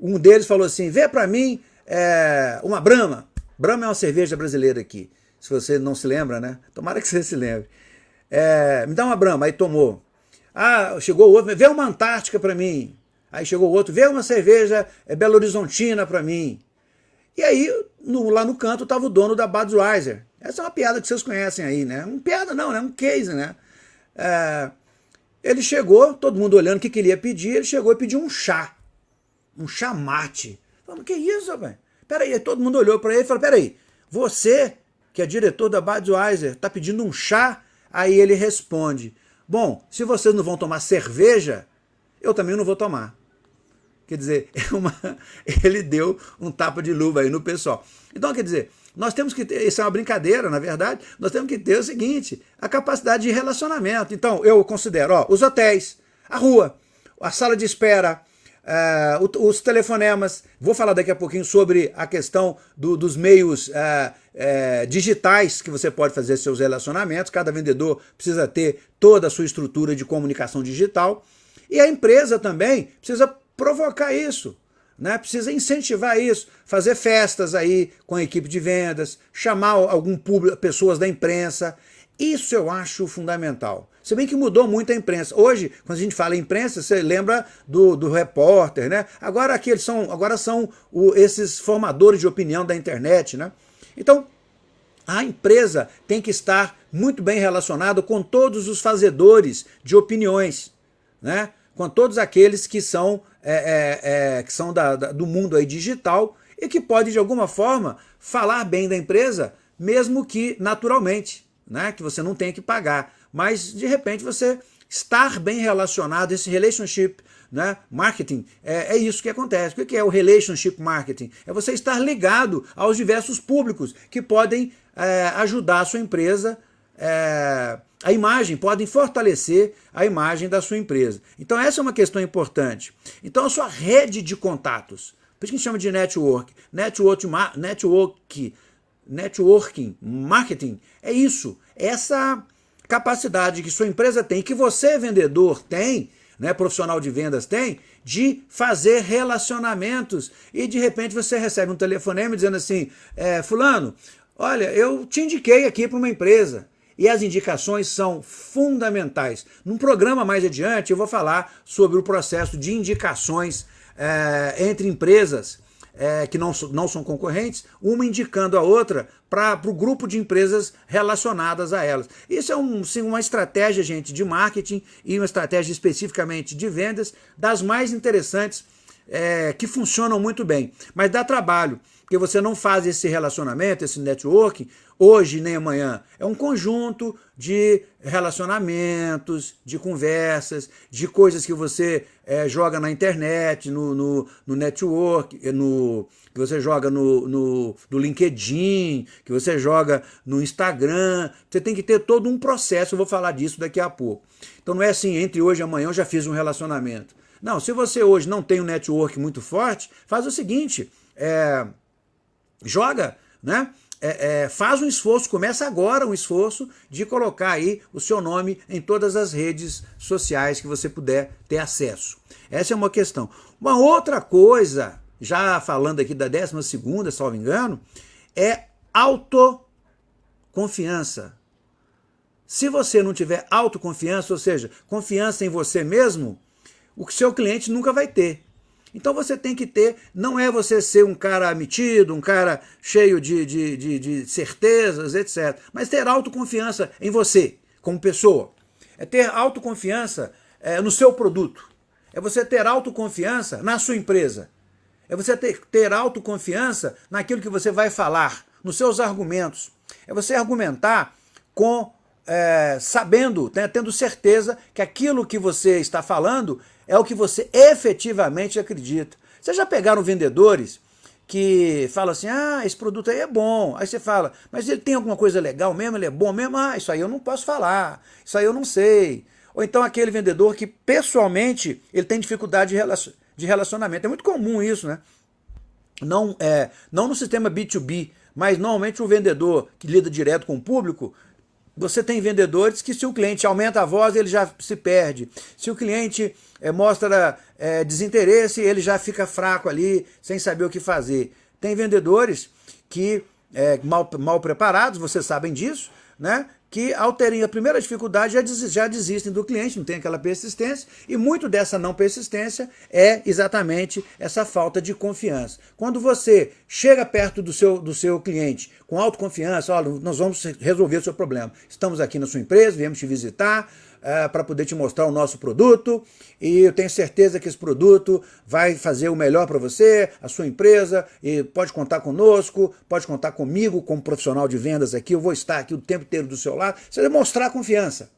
S1: um deles falou assim, vê para mim é, uma Brahma. Brahma é uma cerveja brasileira aqui, se você não se lembra, né? Tomara que você se lembre. É, me dá uma Brahma, aí tomou. Ah, chegou outro, vê uma Antártica para mim. Aí chegou outro, vê uma cerveja é, Belo Horizontina para mim. E aí, no, lá no canto, estava o dono da Budweiser. Essa é uma piada que vocês conhecem aí, né? Um piada não, né? Um case, né? É, ele chegou, todo mundo olhando o que, que ele ia pedir, ele chegou e pediu um chá. Um chá mate. Falei, que isso, rapaz? Peraí, todo mundo olhou para ele e falou, peraí, você, que é diretor da Budweiser, está pedindo um chá? Aí ele responde, bom, se vocês não vão tomar cerveja, eu também não vou tomar. Quer dizer, [laughs] é uma, ele deu um tapa de luva aí no pessoal. Então, quer dizer, nós temos que ter, isso é uma brincadeira, na verdade, nós temos que ter o seguinte, a capacidade de relacionamento. Então, eu considero, ó, os hotéis, a rua, a sala de espera, uh, os telefonemas. Vou falar daqui a pouquinho sobre a questão do, dos meios uh, uh, digitais que você pode fazer seus relacionamentos. Cada vendedor precisa ter toda a sua estrutura de comunicação digital. E a empresa também precisa provocar isso. Né? Precisa incentivar isso, fazer festas aí com a equipe de vendas, chamar algum público, pessoas da imprensa. Isso eu acho fundamental. Se bem que mudou muito a imprensa. Hoje, quando a gente fala imprensa, você lembra do, do repórter, né? Agora aqui eles são, agora são o, esses formadores de opinião da internet, né? Então, a empresa tem que estar muito bem relacionada com todos os fazedores de opiniões, né? Com todos aqueles que são, é, é, é, que são da, da, do mundo aí digital e que pode, de alguma forma, falar bem da empresa, mesmo que naturalmente, né? que você não tenha que pagar mas de repente você estar bem relacionado, esse relationship né, marketing, é, é, isso que acontece. O que é o relationship marketing? É você estar ligado aos diversos públicos que podem é, ajudar a sua empresa, é, a imagem, podem fortalecer a imagem da sua empresa. Então essa é uma questão importante. Então a sua rede de contatos, por isso que a gente chama de network, network, network networking, marketing, é isso, essa capacidade que sua empresa tem, que você, vendedor, tem, né, profissional de vendas tem, de fazer relacionamentos. E de repente você recebe um telefonema dizendo assim, é, fulano, olha, eu te indiquei aqui para uma empresa. E as indicações são fundamentais. Num programa mais adiante eu vou falar sobre o processo de indicações é, entre empresas é, que não, não são concorrentes, uma indicando a outra para o grupo de empresas relacionadas a elas. Isso é um, sim, uma estratégia, gente, de marketing e uma estratégia especificamente de vendas das mais interessantes é, que funcionam muito bem. Mas dá trabalho, porque você não faz esse relacionamento, esse networking, hoje nem amanhã. É um conjunto de relacionamentos, de conversas, de coisas que você é, joga na internet, no, no, no network, no, que você joga no, no, no LinkedIn, que você joga no Instagram. Você tem que ter todo um processo, eu vou falar disso daqui a pouco. Então não é assim, entre hoje e amanhã eu já fiz um relacionamento. Não, se você hoje não tem um network muito forte, faz o seguinte, é, joga, né? É, é, faz um esforço, começa agora um esforço de colocar aí o seu nome em todas as redes sociais que você puder ter acesso. Essa é uma questão. Uma outra coisa, já falando aqui da 12 segunda, salvo engano, é autoconfiança. Se você não tiver autoconfiança, ou seja, confiança em você mesmo, o seu cliente nunca vai ter. Então você tem que ter, não é você ser um cara metido, um cara cheio de, de, de, de certezas, etc. Mas ter autoconfiança em você, como pessoa. É ter autoconfiança é, no seu produto. É você ter autoconfiança na sua empresa. É você ter, ter autoconfiança naquilo que você vai falar, nos seus argumentos. É você argumentar com é, sabendo, né, tendo certeza que aquilo que você está falando é o que você efetivamente acredita. Vocês já pegaram vendedores que falam assim, ah, esse produto aí é bom. Aí você fala, mas ele tem alguma coisa legal mesmo, ele é bom mesmo? Ah, isso aí eu não posso falar, isso aí eu não sei. Ou então aquele vendedor que pessoalmente ele tem dificuldade de relacionamento. É muito comum isso, né? Não, é, não no sistema B2B, mas normalmente o vendedor que lida direto com o público, você tem vendedores que se o cliente aumenta a voz, ele já se perde. Se o cliente é, mostra é, desinteresse, ele já fica fraco ali, sem saber o que fazer. Tem vendedores que, é, mal, mal preparados, vocês sabem disso, né? Que ao terem a primeira dificuldade já, des, já desistem do cliente, não tem aquela persistência, e muito dessa não persistência é exatamente essa falta de confiança. Quando você chega perto do seu, do seu cliente com autoconfiança, olha, nós vamos resolver o seu problema, estamos aqui na sua empresa, viemos te visitar, é, para poder te mostrar o nosso produto e eu tenho certeza que esse produto vai fazer o melhor para você, a sua empresa, e pode contar conosco, pode contar comigo como profissional de vendas aqui, eu vou estar aqui o tempo inteiro do seu lado, você vai mostrar confiança.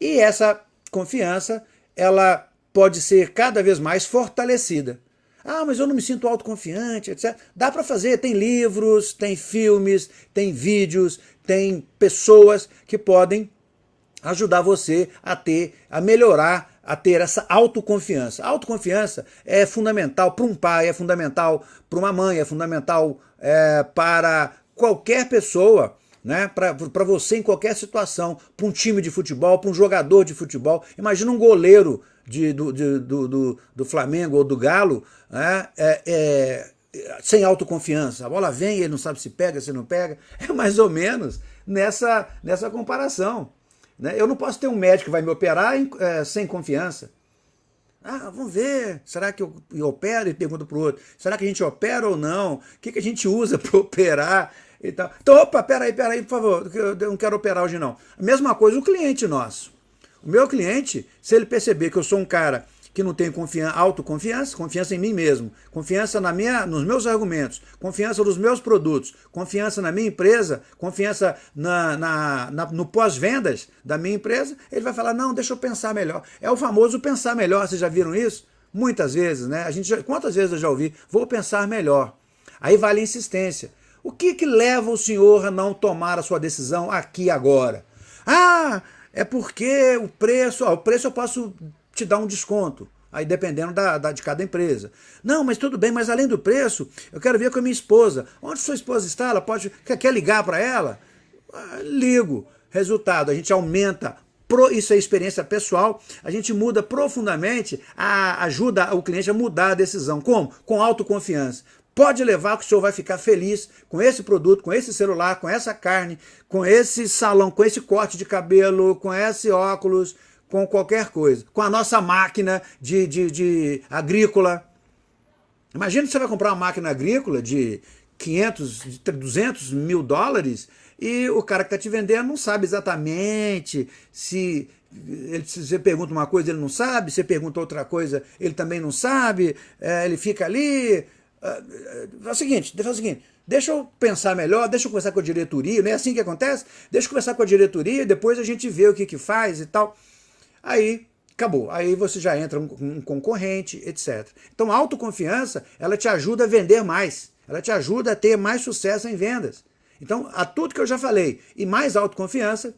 S1: E essa confiança, ela pode ser cada vez mais fortalecida. Ah, mas eu não me sinto autoconfiante, etc. Dá para fazer, tem livros, tem filmes, tem vídeos, tem pessoas que podem ajudar você a ter, a melhorar a ter essa autoconfiança. A autoconfiança é fundamental para um pai, é fundamental para uma mãe, é fundamental é, para qualquer pessoa, né? para você em qualquer situação, para um time de futebol, para um jogador de futebol. Imagina um goleiro de, do, de, do, do, do, Flamengo ou do Galo né? é, é, sem autoconfiança. A bola vem, ele não sabe se pega, se não pega. [laughs] É mais ou menos nessa, nessa comparação. Né? Eu não posso ter um médico que vai me operar é, sem confiança. Ah, vamos ver, será que eu, eu opero? E pergunta para o outro, será que a gente opera ou não? O que, que a gente usa [laughs] para operar? E tal. Então, opa, peraí, peraí, por favor, eu não quero operar hoje não. A mesma coisa o cliente nosso. O meu cliente, se ele perceber que eu sou um cara que não tenho confiança, autoconfiança, confiança em mim mesmo, confiança na minha, nos meus argumentos, confiança nos meus produtos, confiança na minha empresa, confiança na, na, na no pós-vendas da minha empresa, ele vai falar, não, deixa eu pensar melhor. É o famoso pensar melhor, vocês já viram isso? Muitas vezes, né? A gente já, quantas vezes eu já ouvi? Vou pensar melhor. Aí vale a insistência. O que, que leva o senhor a não tomar a sua decisão aqui agora? Ah, é porque o preço, ó, o preço eu posso te dá um desconto, aí dependendo da, da, de cada empresa. Não, mas tudo bem, mas além do preço, eu quero ver com a minha esposa. Onde sua esposa está? Ela pode, quer, quer ligar para ela? Ah, ligo. Resultado, a gente aumenta isso é experiência pessoal, a gente muda profundamente, a, ajuda o cliente a mudar a decisão. Como? Com autoconfiança. Pode levar que o senhor vai ficar feliz com esse produto, com esse celular, com essa carne, com esse salão, com esse corte de cabelo, com esse óculos, com qualquer coisa, com a nossa máquina de, de, de agrícola. Imagina você vai comprar uma máquina agrícola de 500, de 200 mil dólares e o cara que está te vendendo não sabe exatamente se, ele, se você pergunta uma coisa ele não sabe, você pergunta outra coisa ele também não sabe, é, ele fica ali... É, é o seguinte, é o seguinte, deixa eu pensar melhor, deixa eu conversar com a diretoria, não é assim que acontece? Deixa eu conversar com a diretoria, depois a gente vê o que, que faz e tal aí acabou. Aí você já entra um, um concorrente, etc. Então a autoconfiança, ela te ajuda a vender mais. Ela te ajuda a ter mais sucesso em vendas. Então, a tudo que eu já falei e mais autoconfiança,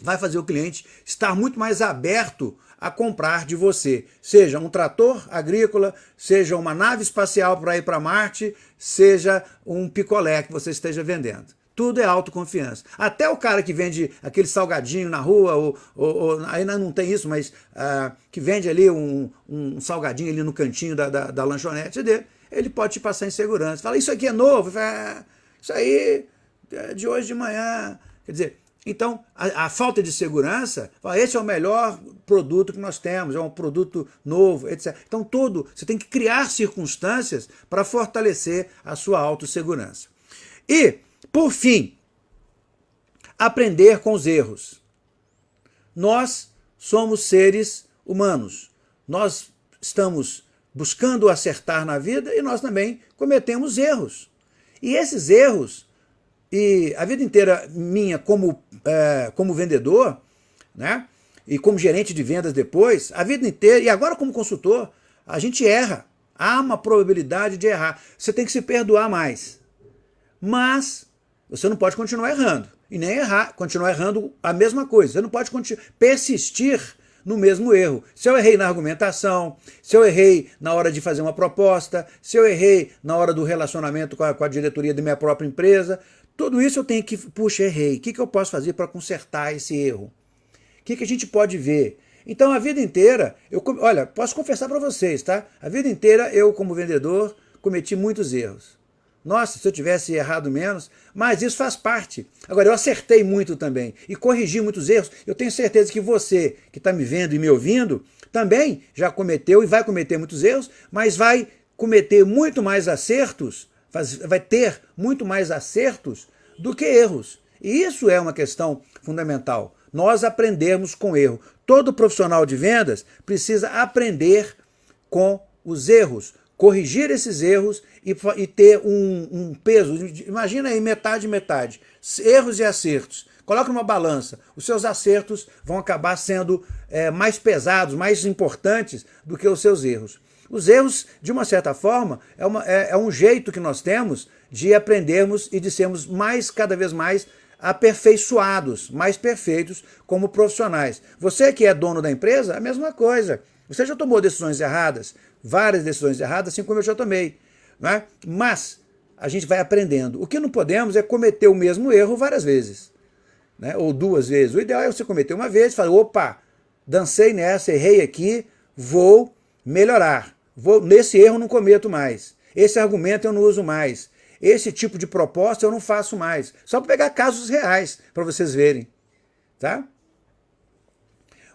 S1: vai fazer o cliente estar muito mais aberto a comprar de você. Seja um trator agrícola, seja uma nave espacial para ir para Marte, seja um picolé que você esteja vendendo. Tudo é autoconfiança. Até o cara que vende aquele salgadinho na rua, ou, ou, ou ainda não tem isso, mas uh, que vende ali um, um, salgadinho ali no cantinho da, da, da, lanchonete dele, ele pode te passar em segurança. Fala, isso aqui é novo? Fala, ah, isso aí é de hoje de manhã. Quer dizer, então, a, a, falta de segurança, esse é o melhor produto que nós temos, é um produto novo, etc. Então, tudo, você tem que criar circunstâncias para fortalecer a sua autossegurança. E por fim, aprender com os erros. Nós somos seres humanos. Nós estamos buscando acertar na vida e nós também cometemos erros. E esses erros, e a vida inteira minha como, é, como vendedor, né? e como gerente de vendas depois, a vida inteira, e agora como consultor, a gente erra. Há uma probabilidade de errar. Você tem que se perdoar mais. Mas você não pode continuar errando. E nem errar, continuar errando a mesma coisa. Você não pode persistir no mesmo erro. Se eu errei na argumentação, se eu errei na hora de fazer uma proposta, se eu errei na hora do relacionamento com a, com a diretoria da minha própria empresa, tudo isso eu tenho que, puxa, errei. O que, que eu posso fazer para consertar esse erro? O que, que a gente pode ver? Então, a vida inteira, eu, olha, posso confessar para vocês, tá? A vida inteira eu, como vendedor, cometi muitos erros. Nossa, se eu tivesse errado menos, mas isso faz parte. Agora, eu acertei muito também e corrigi muitos erros. Eu tenho certeza que você, que está me vendo e me ouvindo, também já cometeu e vai cometer muitos erros, mas vai cometer muito mais acertos, vai ter muito mais acertos do que erros. E isso é uma questão fundamental. Nós aprendemos com erro. Todo profissional de vendas precisa aprender com os erros, corrigir esses erros e, e ter um, um, peso. Imagina aí metade, metade. Erros e acertos. Coloque numa balança. Os seus acertos vão acabar sendo é, mais pesados, mais importantes do que os seus erros. Os erros, de uma certa forma, é, uma, é, é um jeito que nós temos de aprendermos e de sermos mais, cada vez mais, aperfeiçoados, mais perfeitos como profissionais. Você que é dono da empresa, a mesma coisa. Você já tomou decisões erradas, várias decisões erradas, assim como eu já tomei. Né? Mas a gente vai aprendendo. O que não podemos é cometer o mesmo erro várias vezes. Né? Ou duas vezes. O ideal é você cometer uma vez e falar, opa, dancei nessa, errei aqui, vou melhorar. Vou, nesse erro não cometo mais. Esse argumento eu não uso mais. Esse tipo de proposta eu não faço mais. Só para pegar casos reais, para vocês verem. Tá?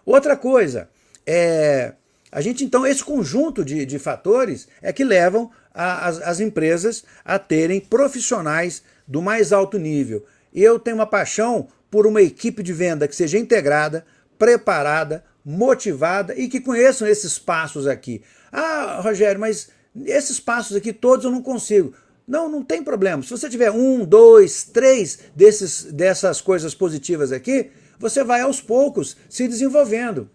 S1: Outra coisa, é, a gente então, esse conjunto de, de fatores é que levam a, as, as empresas a terem profissionais do mais alto nível. Eu tenho uma paixão por uma equipe de venda que seja integrada, preparada, motivada e que conheçam esses passos aqui. Ah, Rogério, mas esses passos aqui todos eu não consigo. Não, não tem problema. Se você tiver um, dois, três desses, dessas coisas positivas aqui, você vai aos poucos se desenvolvendo.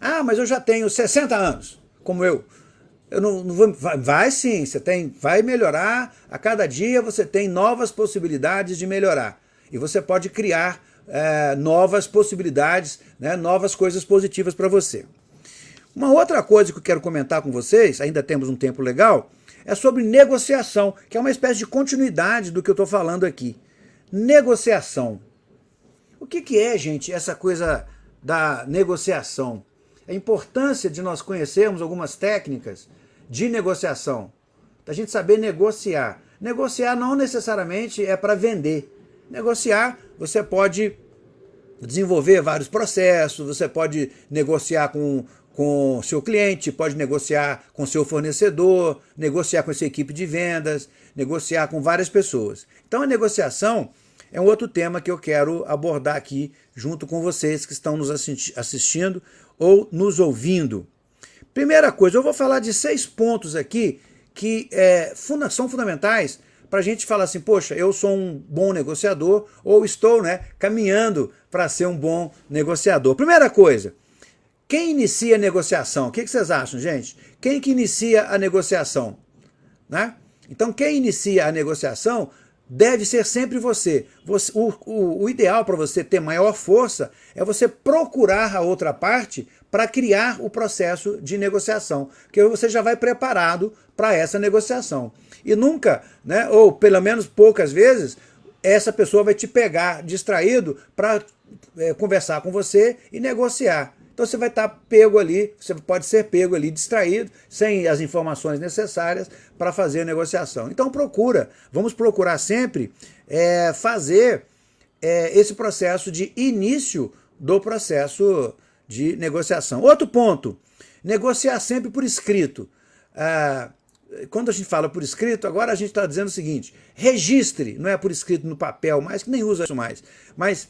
S1: Ah, mas eu já tenho 60 anos, como eu. Eu não, não vou, vai, vai, sim, você tem, vai melhorar. A cada dia você tem novas possibilidades de melhorar. E você pode criar é, novas possibilidades, né, novas coisas positivas para você. Uma outra coisa que eu quero comentar com vocês, ainda temos um tempo legal, é sobre negociação, que é uma espécie de continuidade do que eu estou falando aqui. Negociação. O que, que é, gente, essa coisa da negociação? A importância de nós conhecermos algumas técnicas de negociação, da gente saber negociar. Negociar não necessariamente é para vender. Negociar, você pode desenvolver vários processos, você pode negociar com com seu cliente, pode negociar com seu fornecedor, negociar com sua equipe de vendas, negociar com várias pessoas. Então a negociação é um outro tema que eu quero abordar aqui junto com vocês que estão nos assistindo ou nos ouvindo. Primeira coisa, eu vou falar de seis pontos aqui que é, são fundamentais para a gente falar assim, poxa, eu sou um bom negociador ou estou né, caminhando para ser um bom negociador. Primeira coisa, quem inicia a negociação? O que vocês acham, gente? Quem que inicia a negociação? Né? Então, quem inicia a negociação deve ser sempre você. você o, o, o ideal para você ter maior força é você procurar a outra parte para criar o processo de negociação, porque você já vai preparado para essa negociação. E nunca, né, ou pelo menos poucas vezes, essa pessoa vai te pegar distraído para é, conversar com você e negociar. Então você vai estar pego ali, você pode ser pego ali distraído, sem as informações necessárias para fazer a negociação. Então procura, vamos procurar sempre é, fazer é, esse processo de início do processo de negociação. Outro ponto, negociar sempre por escrito. Ah, quando a gente fala por escrito, agora a gente está dizendo o seguinte, registre, não é por escrito no papel mais, que nem usa isso mais, mas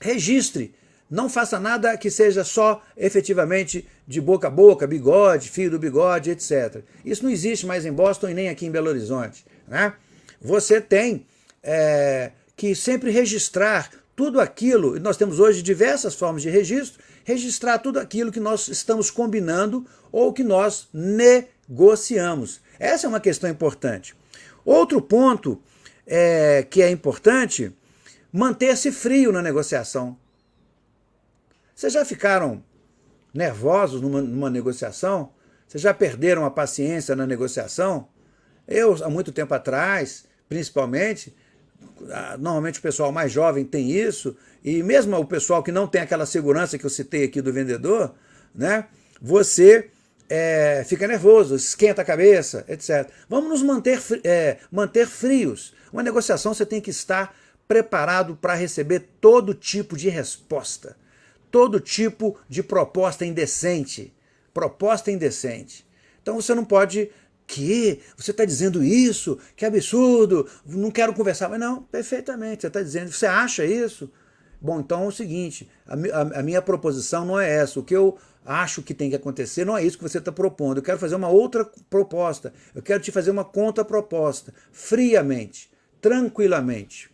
S1: registre não faça nada que seja só efetivamente de boca a boca, bigode, fio do bigode, etc. Isso não existe mais em Boston e nem aqui em Belo Horizonte. Né? Você tem é, que sempre registrar tudo aquilo, e nós temos hoje diversas formas de registro, registrar tudo aquilo que nós estamos combinando ou que nós negociamos. Essa é uma questão importante. Outro ponto é, que é importante, manter-se frio na negociação. Vocês já ficaram nervosos numa, numa negociação? Vocês já perderam a paciência na negociação? Eu, há muito tempo atrás, principalmente, normalmente o pessoal mais jovem tem isso, e mesmo o pessoal que não tem aquela segurança que eu citei aqui do vendedor, né? Você é, fica nervoso, esquenta a cabeça, etc. Vamos nos manter, é, manter frios. Uma negociação você tem que estar preparado para receber todo tipo de resposta todo tipo de proposta indecente. Proposta indecente. Então você não pode... Que? Você está dizendo isso? Que absurdo! Não quero conversar. Mas não, perfeitamente, você está dizendo. Você acha isso? Bom, então é o seguinte, a, a, a, minha proposição não é essa. O que eu acho que tem que acontecer não é isso que você está propondo. Eu quero fazer uma outra proposta. Eu quero te fazer uma contraproposta, friamente, tranquilamente.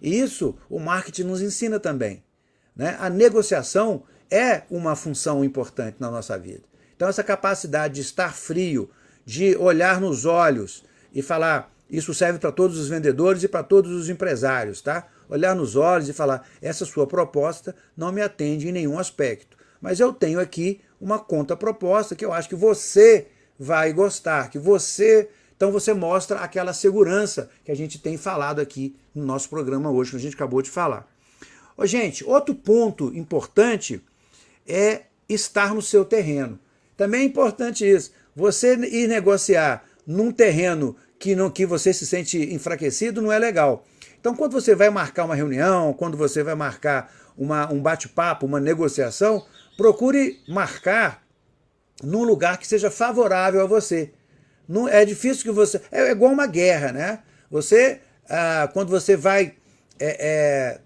S1: E isso o marketing nos ensina também. Né? A negociação é uma função importante na nossa vida. Então essa capacidade de estar frio, de olhar nos olhos e falar, isso serve para todos os vendedores e para todos os empresários, tá? olhar nos olhos e falar, essa sua proposta não me atende em nenhum aspecto. Mas eu tenho aqui uma contraproposta que eu acho que você vai gostar, que você... Então você mostra aquela segurança que a gente tem falado aqui no nosso programa hoje, que a gente acabou de falar. Ô, gente, outro ponto importante é estar no seu terreno. Também é importante isso. Você ir negociar num terreno que, não, que você se sente enfraquecido não é legal. Então, quando você vai marcar uma reunião, quando você vai marcar uma, um bate-papo, uma negociação, procure marcar num lugar que seja favorável a você. Não, é difícil que você... É, é igual uma guerra, né? Você, ah, quando você vai é, é,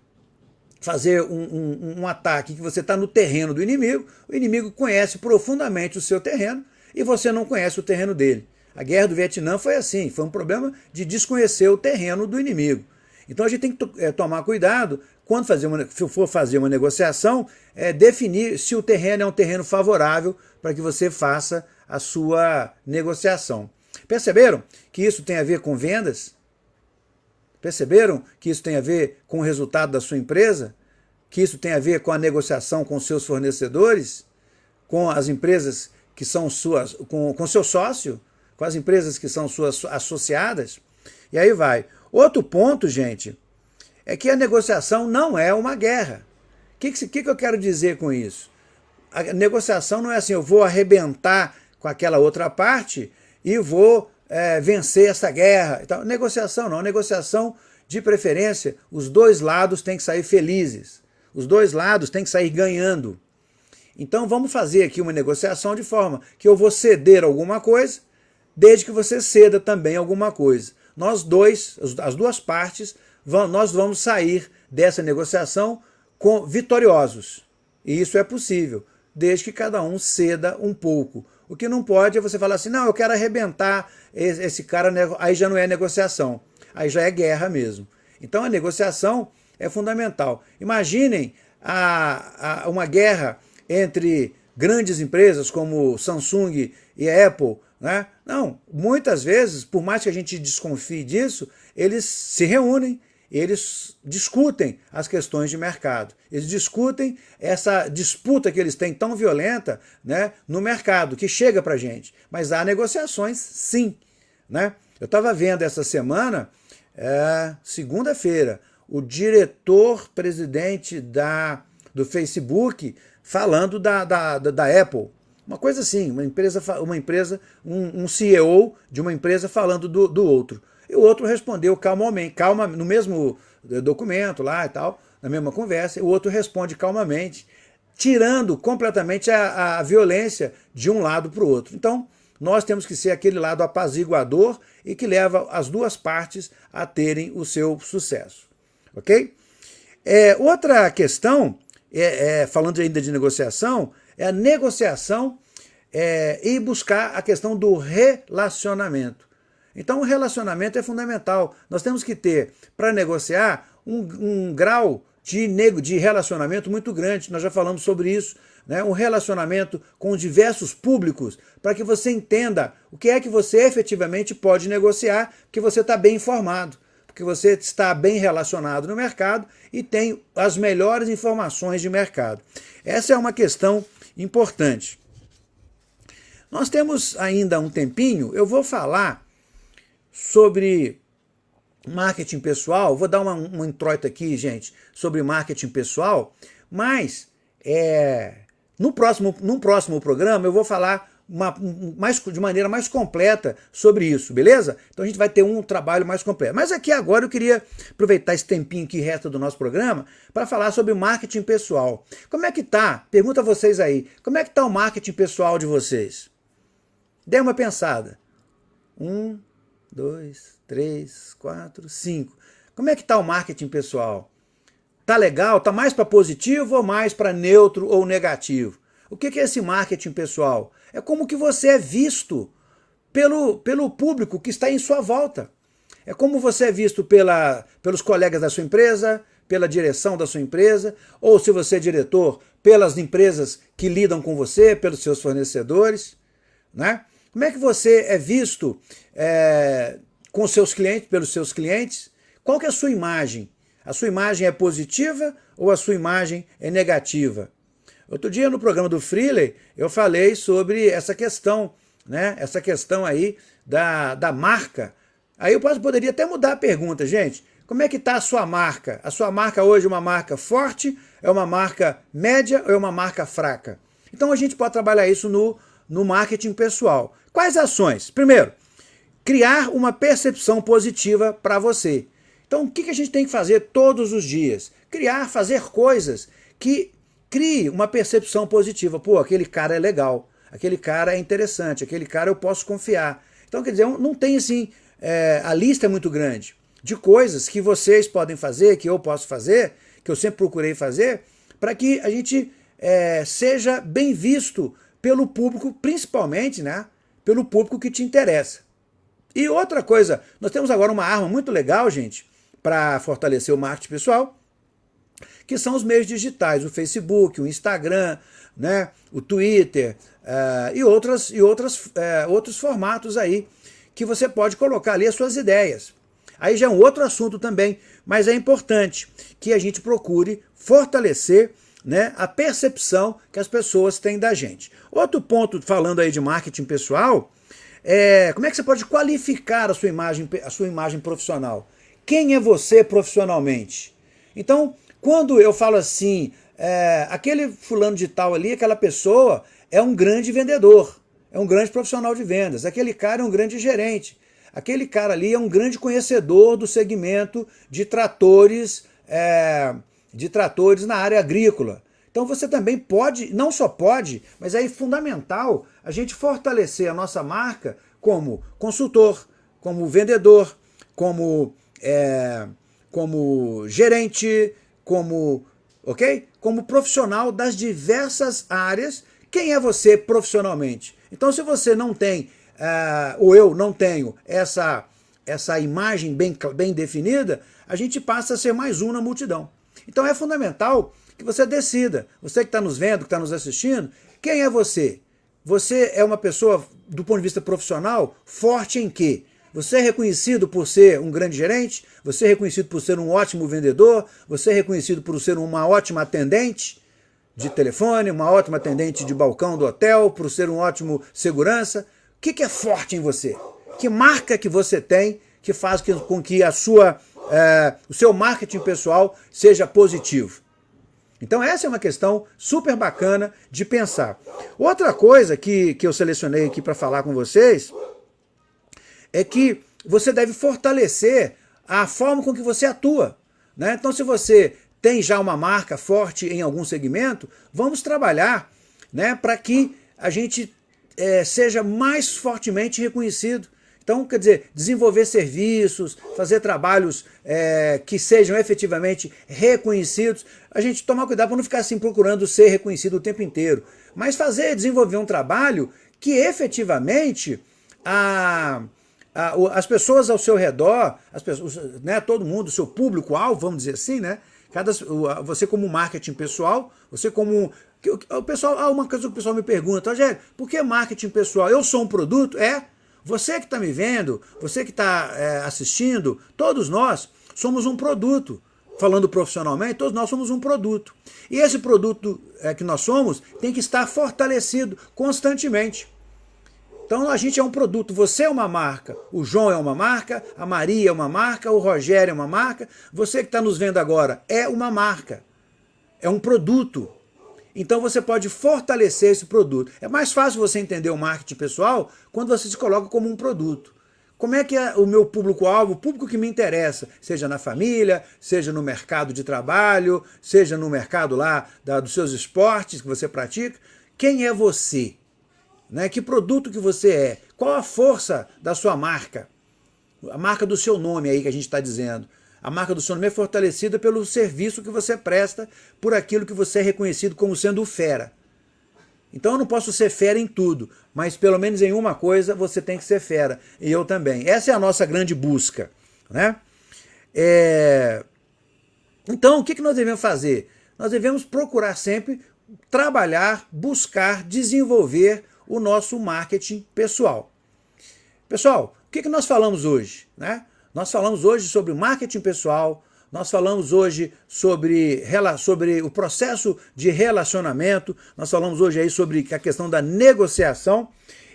S1: fazer um, um, um ataque que você está no terreno do inimigo, o inimigo conhece profundamente o seu terreno e você não conhece o terreno dele. A guerra do Vietnã foi assim, foi um problema de desconhecer o terreno do inimigo. Então a gente tem que é, tomar cuidado, quando fazer uma, for fazer uma negociação, é, definir se o terreno é um terreno favorável para que você faça a sua negociação. Perceberam que isso tem a ver com vendas? Perceberam que isso tem a ver com o resultado da sua empresa? Que isso tem a ver com a negociação com seus fornecedores? Com as empresas que são suas, com, com seu sócio? com as empresas que são suas associadas, e aí vai. Outro ponto, gente, é que a negociação não é uma guerra. O que, que, que eu quero dizer com isso? A negociação não é assim, eu vou arrebentar com aquela outra parte e vou é, vencer essa guerra. Então, negociação não, negociação de preferência, os dois lados têm que sair felizes. Os dois lados têm que sair ganhando. Então vamos fazer aqui uma negociação de forma que eu vou ceder alguma coisa desde que você ceda também alguma coisa. Nós dois, as duas partes, nós vamos sair dessa negociação com, vitoriosos. E isso é possível, desde que cada um ceda um pouco. O que não pode é você falar assim, não, eu quero arrebentar esse cara, aí já não é negociação, aí já é guerra mesmo. Então a negociação é fundamental. Imaginem a, a, uma guerra entre grandes empresas como Samsung e Apple, né? Não, muitas vezes, por mais que a gente desconfie disso, eles se reúnem, eles discutem as questões de mercado. Eles discutem essa disputa que eles têm tão violenta né, no mercado, que chega para a gente. Mas há negociações, sim. Né? Eu estava vendo essa semana, é, segunda-feira, o diretor-presidente da, do Facebook falando da, da, da Apple. Uma coisa assim, uma empresa, uma empresa um, um CEO de uma empresa falando do, do outro. E o outro respondeu calmamente, calma, no mesmo documento lá e tal, na mesma conversa, o outro responde calmamente, tirando completamente a, a violência de um lado para o outro. Então, nós temos que ser aquele lado apaziguador e que leva as duas partes a terem o seu sucesso. Ok? É, outra questão, é, é, falando ainda de negociação, é a negociação é, e buscar a questão do relacionamento. Então o relacionamento é fundamental. Nós temos que ter, para negociar, um, um grau de, nego, de relacionamento muito grande. Nós já falamos sobre isso. Né? Um relacionamento com diversos públicos, para que você entenda o que é que você efetivamente pode negociar, porque você está bem informado, porque você está bem relacionado no mercado e tem as melhores informações de mercado. Essa é uma questão importante. Nós temos ainda um tempinho, eu vou falar sobre marketing pessoal, vou dar uma, um introito aqui, gente, sobre marketing pessoal, mas é, no próximo, num próximo programa eu vou falar uma, mais, de maneira mais completa sobre isso, beleza? Então a gente vai ter um trabalho mais completo. Mas aqui agora eu queria aproveitar esse tempinho que resta do nosso programa para falar sobre marketing pessoal. Como é que tá? Pergunta a vocês aí, como é que tá o marketing pessoal de vocês? Dê uma pensada. Um, dois, três, quatro, cinco. Como é que tá o marketing pessoal? Tá legal? Tá mais para positivo ou mais para neutro ou negativo? O que é esse marketing pessoal? É como que você é visto pelo, pelo público que está em sua volta. É como você é visto pela, pelos colegas da sua empresa, pela direção da sua empresa, ou se você é diretor, pelas empresas que lidam com você, pelos seus fornecedores. Né? Como é que você é visto é, com seus clientes, pelos seus clientes? Qual que é a sua imagem? A sua imagem é positiva ou a sua imagem é negativa? Outro dia no programa do Freeley eu falei sobre essa questão, né? Essa questão aí da, da marca. Aí eu poderia até mudar a pergunta, gente. Como é que está a sua marca? A sua marca hoje é uma marca forte, é uma marca média ou é uma marca fraca? Então a gente pode trabalhar isso no, no marketing pessoal. Quais ações? Primeiro, criar uma percepção positiva para você. Então, o que a gente tem que fazer todos os dias? Criar, fazer coisas que crie uma percepção positiva. Pô, aquele cara é legal, aquele cara é interessante, aquele cara eu posso confiar. Então, quer dizer, não tem assim, é, a lista é muito grande de coisas que vocês podem fazer, que eu posso fazer, que eu sempre procurei fazer, para que a gente é, seja bem visto pelo público, principalmente, né, pelo público que te interessa. E outra coisa, nós temos agora uma arma muito legal, gente, para fortalecer o marketing pessoal, que são os meios digitais, o Facebook, o Instagram, né, o Twitter uh, e, outras, e outras, uh, outros formatos aí que você pode colocar ali as suas ideias. Aí já é um outro assunto também, mas é importante que a gente procure fortalecer né, a percepção que as pessoas têm da gente. Outro ponto, falando aí de marketing pessoal, é como é que você pode qualificar a sua imagem, a sua imagem profissional? Quem é você profissionalmente? Então, quando eu falo assim, é, aquele fulano de tal ali, aquela pessoa é um grande vendedor, é um grande profissional de vendas, aquele cara é um grande gerente, aquele cara ali é um grande conhecedor do segmento de tratores, é, de tratores na área agrícola. Então você também pode, não só pode, mas é fundamental a gente fortalecer a nossa marca como consultor, como vendedor, como, é, como gerente, como, ok? Como profissional das diversas áreas. Quem é você profissionalmente? Então se você não tem, uh, ou eu não tenho essa, essa imagem bem, bem definida, a gente passa a ser mais um na multidão. Então é fundamental que você decida, você que está nos vendo, que está nos assistindo, quem é você? Você é uma pessoa, do ponto de vista profissional, forte em quê? Você é reconhecido por ser um grande gerente? Você é reconhecido por ser um ótimo vendedor? Você é reconhecido por ser uma ótima atendente de telefone, uma ótima atendente de balcão do hotel, por ser um ótimo segurança? O que é forte em você? Que marca que você tem que faz com que a sua é, o seu marketing pessoal seja positivo. Então essa é uma questão super bacana de pensar. Outra coisa que, que eu selecionei aqui para falar com vocês é que você deve fortalecer a forma com que você atua. Né? Então se você tem já uma marca forte em algum segmento, vamos trabalhar né, para que a gente é, seja mais fortemente reconhecido. Então, quer dizer, desenvolver serviços, fazer trabalhos é, que sejam efetivamente reconhecidos. A gente tomar cuidado para não ficar assim procurando ser reconhecido o tempo inteiro. Mas fazer, desenvolver um trabalho que efetivamente a, a, as pessoas ao seu redor, as pessoas, né, todo mundo, o seu público-alvo, vamos dizer assim, né? Cada, você como marketing pessoal, você como... O pessoal, ah, uma coisa que o pessoal me pergunta, Rogério, por que marketing pessoal? Eu sou um produto? É, você que está me vendo, você que está é, assistindo, todos nós somos um produto. Falando profissionalmente, todos nós somos um produto. E esse produto é, que nós somos tem que estar fortalecido constantemente. Então a gente é um produto, você é uma marca, o João é uma marca, a Maria é uma marca, o Rogério é uma marca, você que está nos vendo agora é uma marca, é um produto. Então você pode fortalecer esse produto. É mais fácil você entender o marketing pessoal quando você se coloca como um produto. Como é que é o meu público-alvo, o público que me interessa, seja na família, seja no mercado de trabalho, seja no mercado lá da, dos seus esportes que você pratica, quem é você? Né? Que produto que você é? Qual a força da sua marca? A marca do seu nome aí que a gente está dizendo. A marca do seu nome é fortalecida pelo serviço que você presta, por aquilo que você é reconhecido como sendo fera. Então eu não posso ser fera em tudo, mas pelo menos em uma coisa você tem que ser fera, e eu também. Essa é a nossa grande busca. Né? É... Então o que nós devemos fazer? Nós devemos procurar sempre trabalhar, buscar, desenvolver o nosso marketing pessoal. Pessoal, o que nós falamos hoje? Né? Nós falamos hoje sobre marketing pessoal, nós falamos hoje sobre, sobre o processo de relacionamento, nós falamos hoje aí sobre a questão da negociação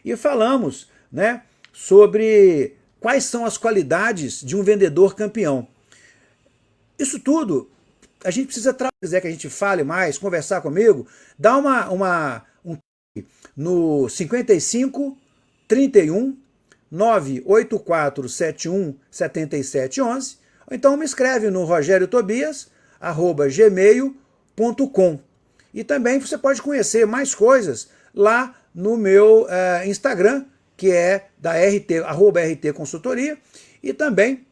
S1: e falamos né, sobre quais são as qualidades de um vendedor campeão. Isso tudo, a gente precisa, quiser que a gente fale mais, conversar comigo, dá uma, uma um no 55 31 98471 7711 ou então me escreve no rogeriotobias@gmail.com. E também você pode conhecer mais coisas lá no meu uh, Instagram, que é da RT, arroba RT Consultoria, e também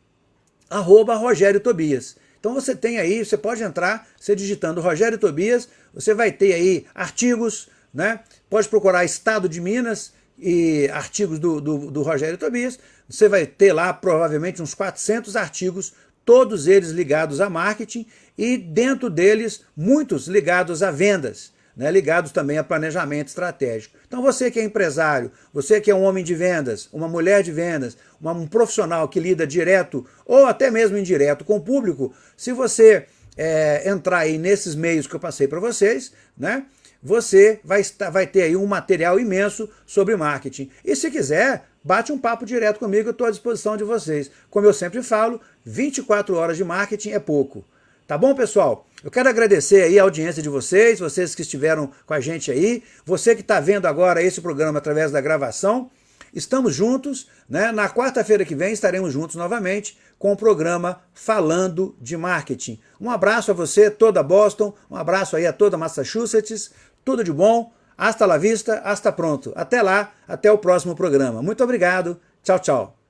S1: arroba Rogério Tobias. Então você tem aí, você pode entrar, você digitando Rogério Tobias, você vai ter aí artigos, né? Pode procurar Estado de Minas e artigos do, do, do Rogério Tobias, você vai ter lá provavelmente uns 400 artigos, todos eles ligados a marketing e dentro deles muitos ligados a vendas né, ligados também a planejamento estratégico. Então você que é empresário, você que é um homem de vendas, uma mulher de vendas, uma, um profissional que lida direto ou até mesmo indireto com o público, se você é, entrar aí nesses meios que eu passei para vocês, né, você vai, estar, vai ter aí um material imenso sobre marketing. E se quiser, bate um papo direto comigo, eu estou à disposição de vocês. Como eu sempre falo, 24 horas de marketing é pouco. Tá bom, pessoal? Eu quero agradecer aí a audiência de vocês, vocês que estiveram com a gente aí, você que está vendo agora esse programa através da gravação. Estamos juntos, né? Na quarta-feira que vem estaremos juntos novamente com o programa Falando de Marketing. Um abraço a você, toda Boston, um abraço aí a toda Massachusetts, tudo de bom, hasta la vista, hasta pronto. Até lá, até o próximo programa. Muito obrigado, tchau, tchau.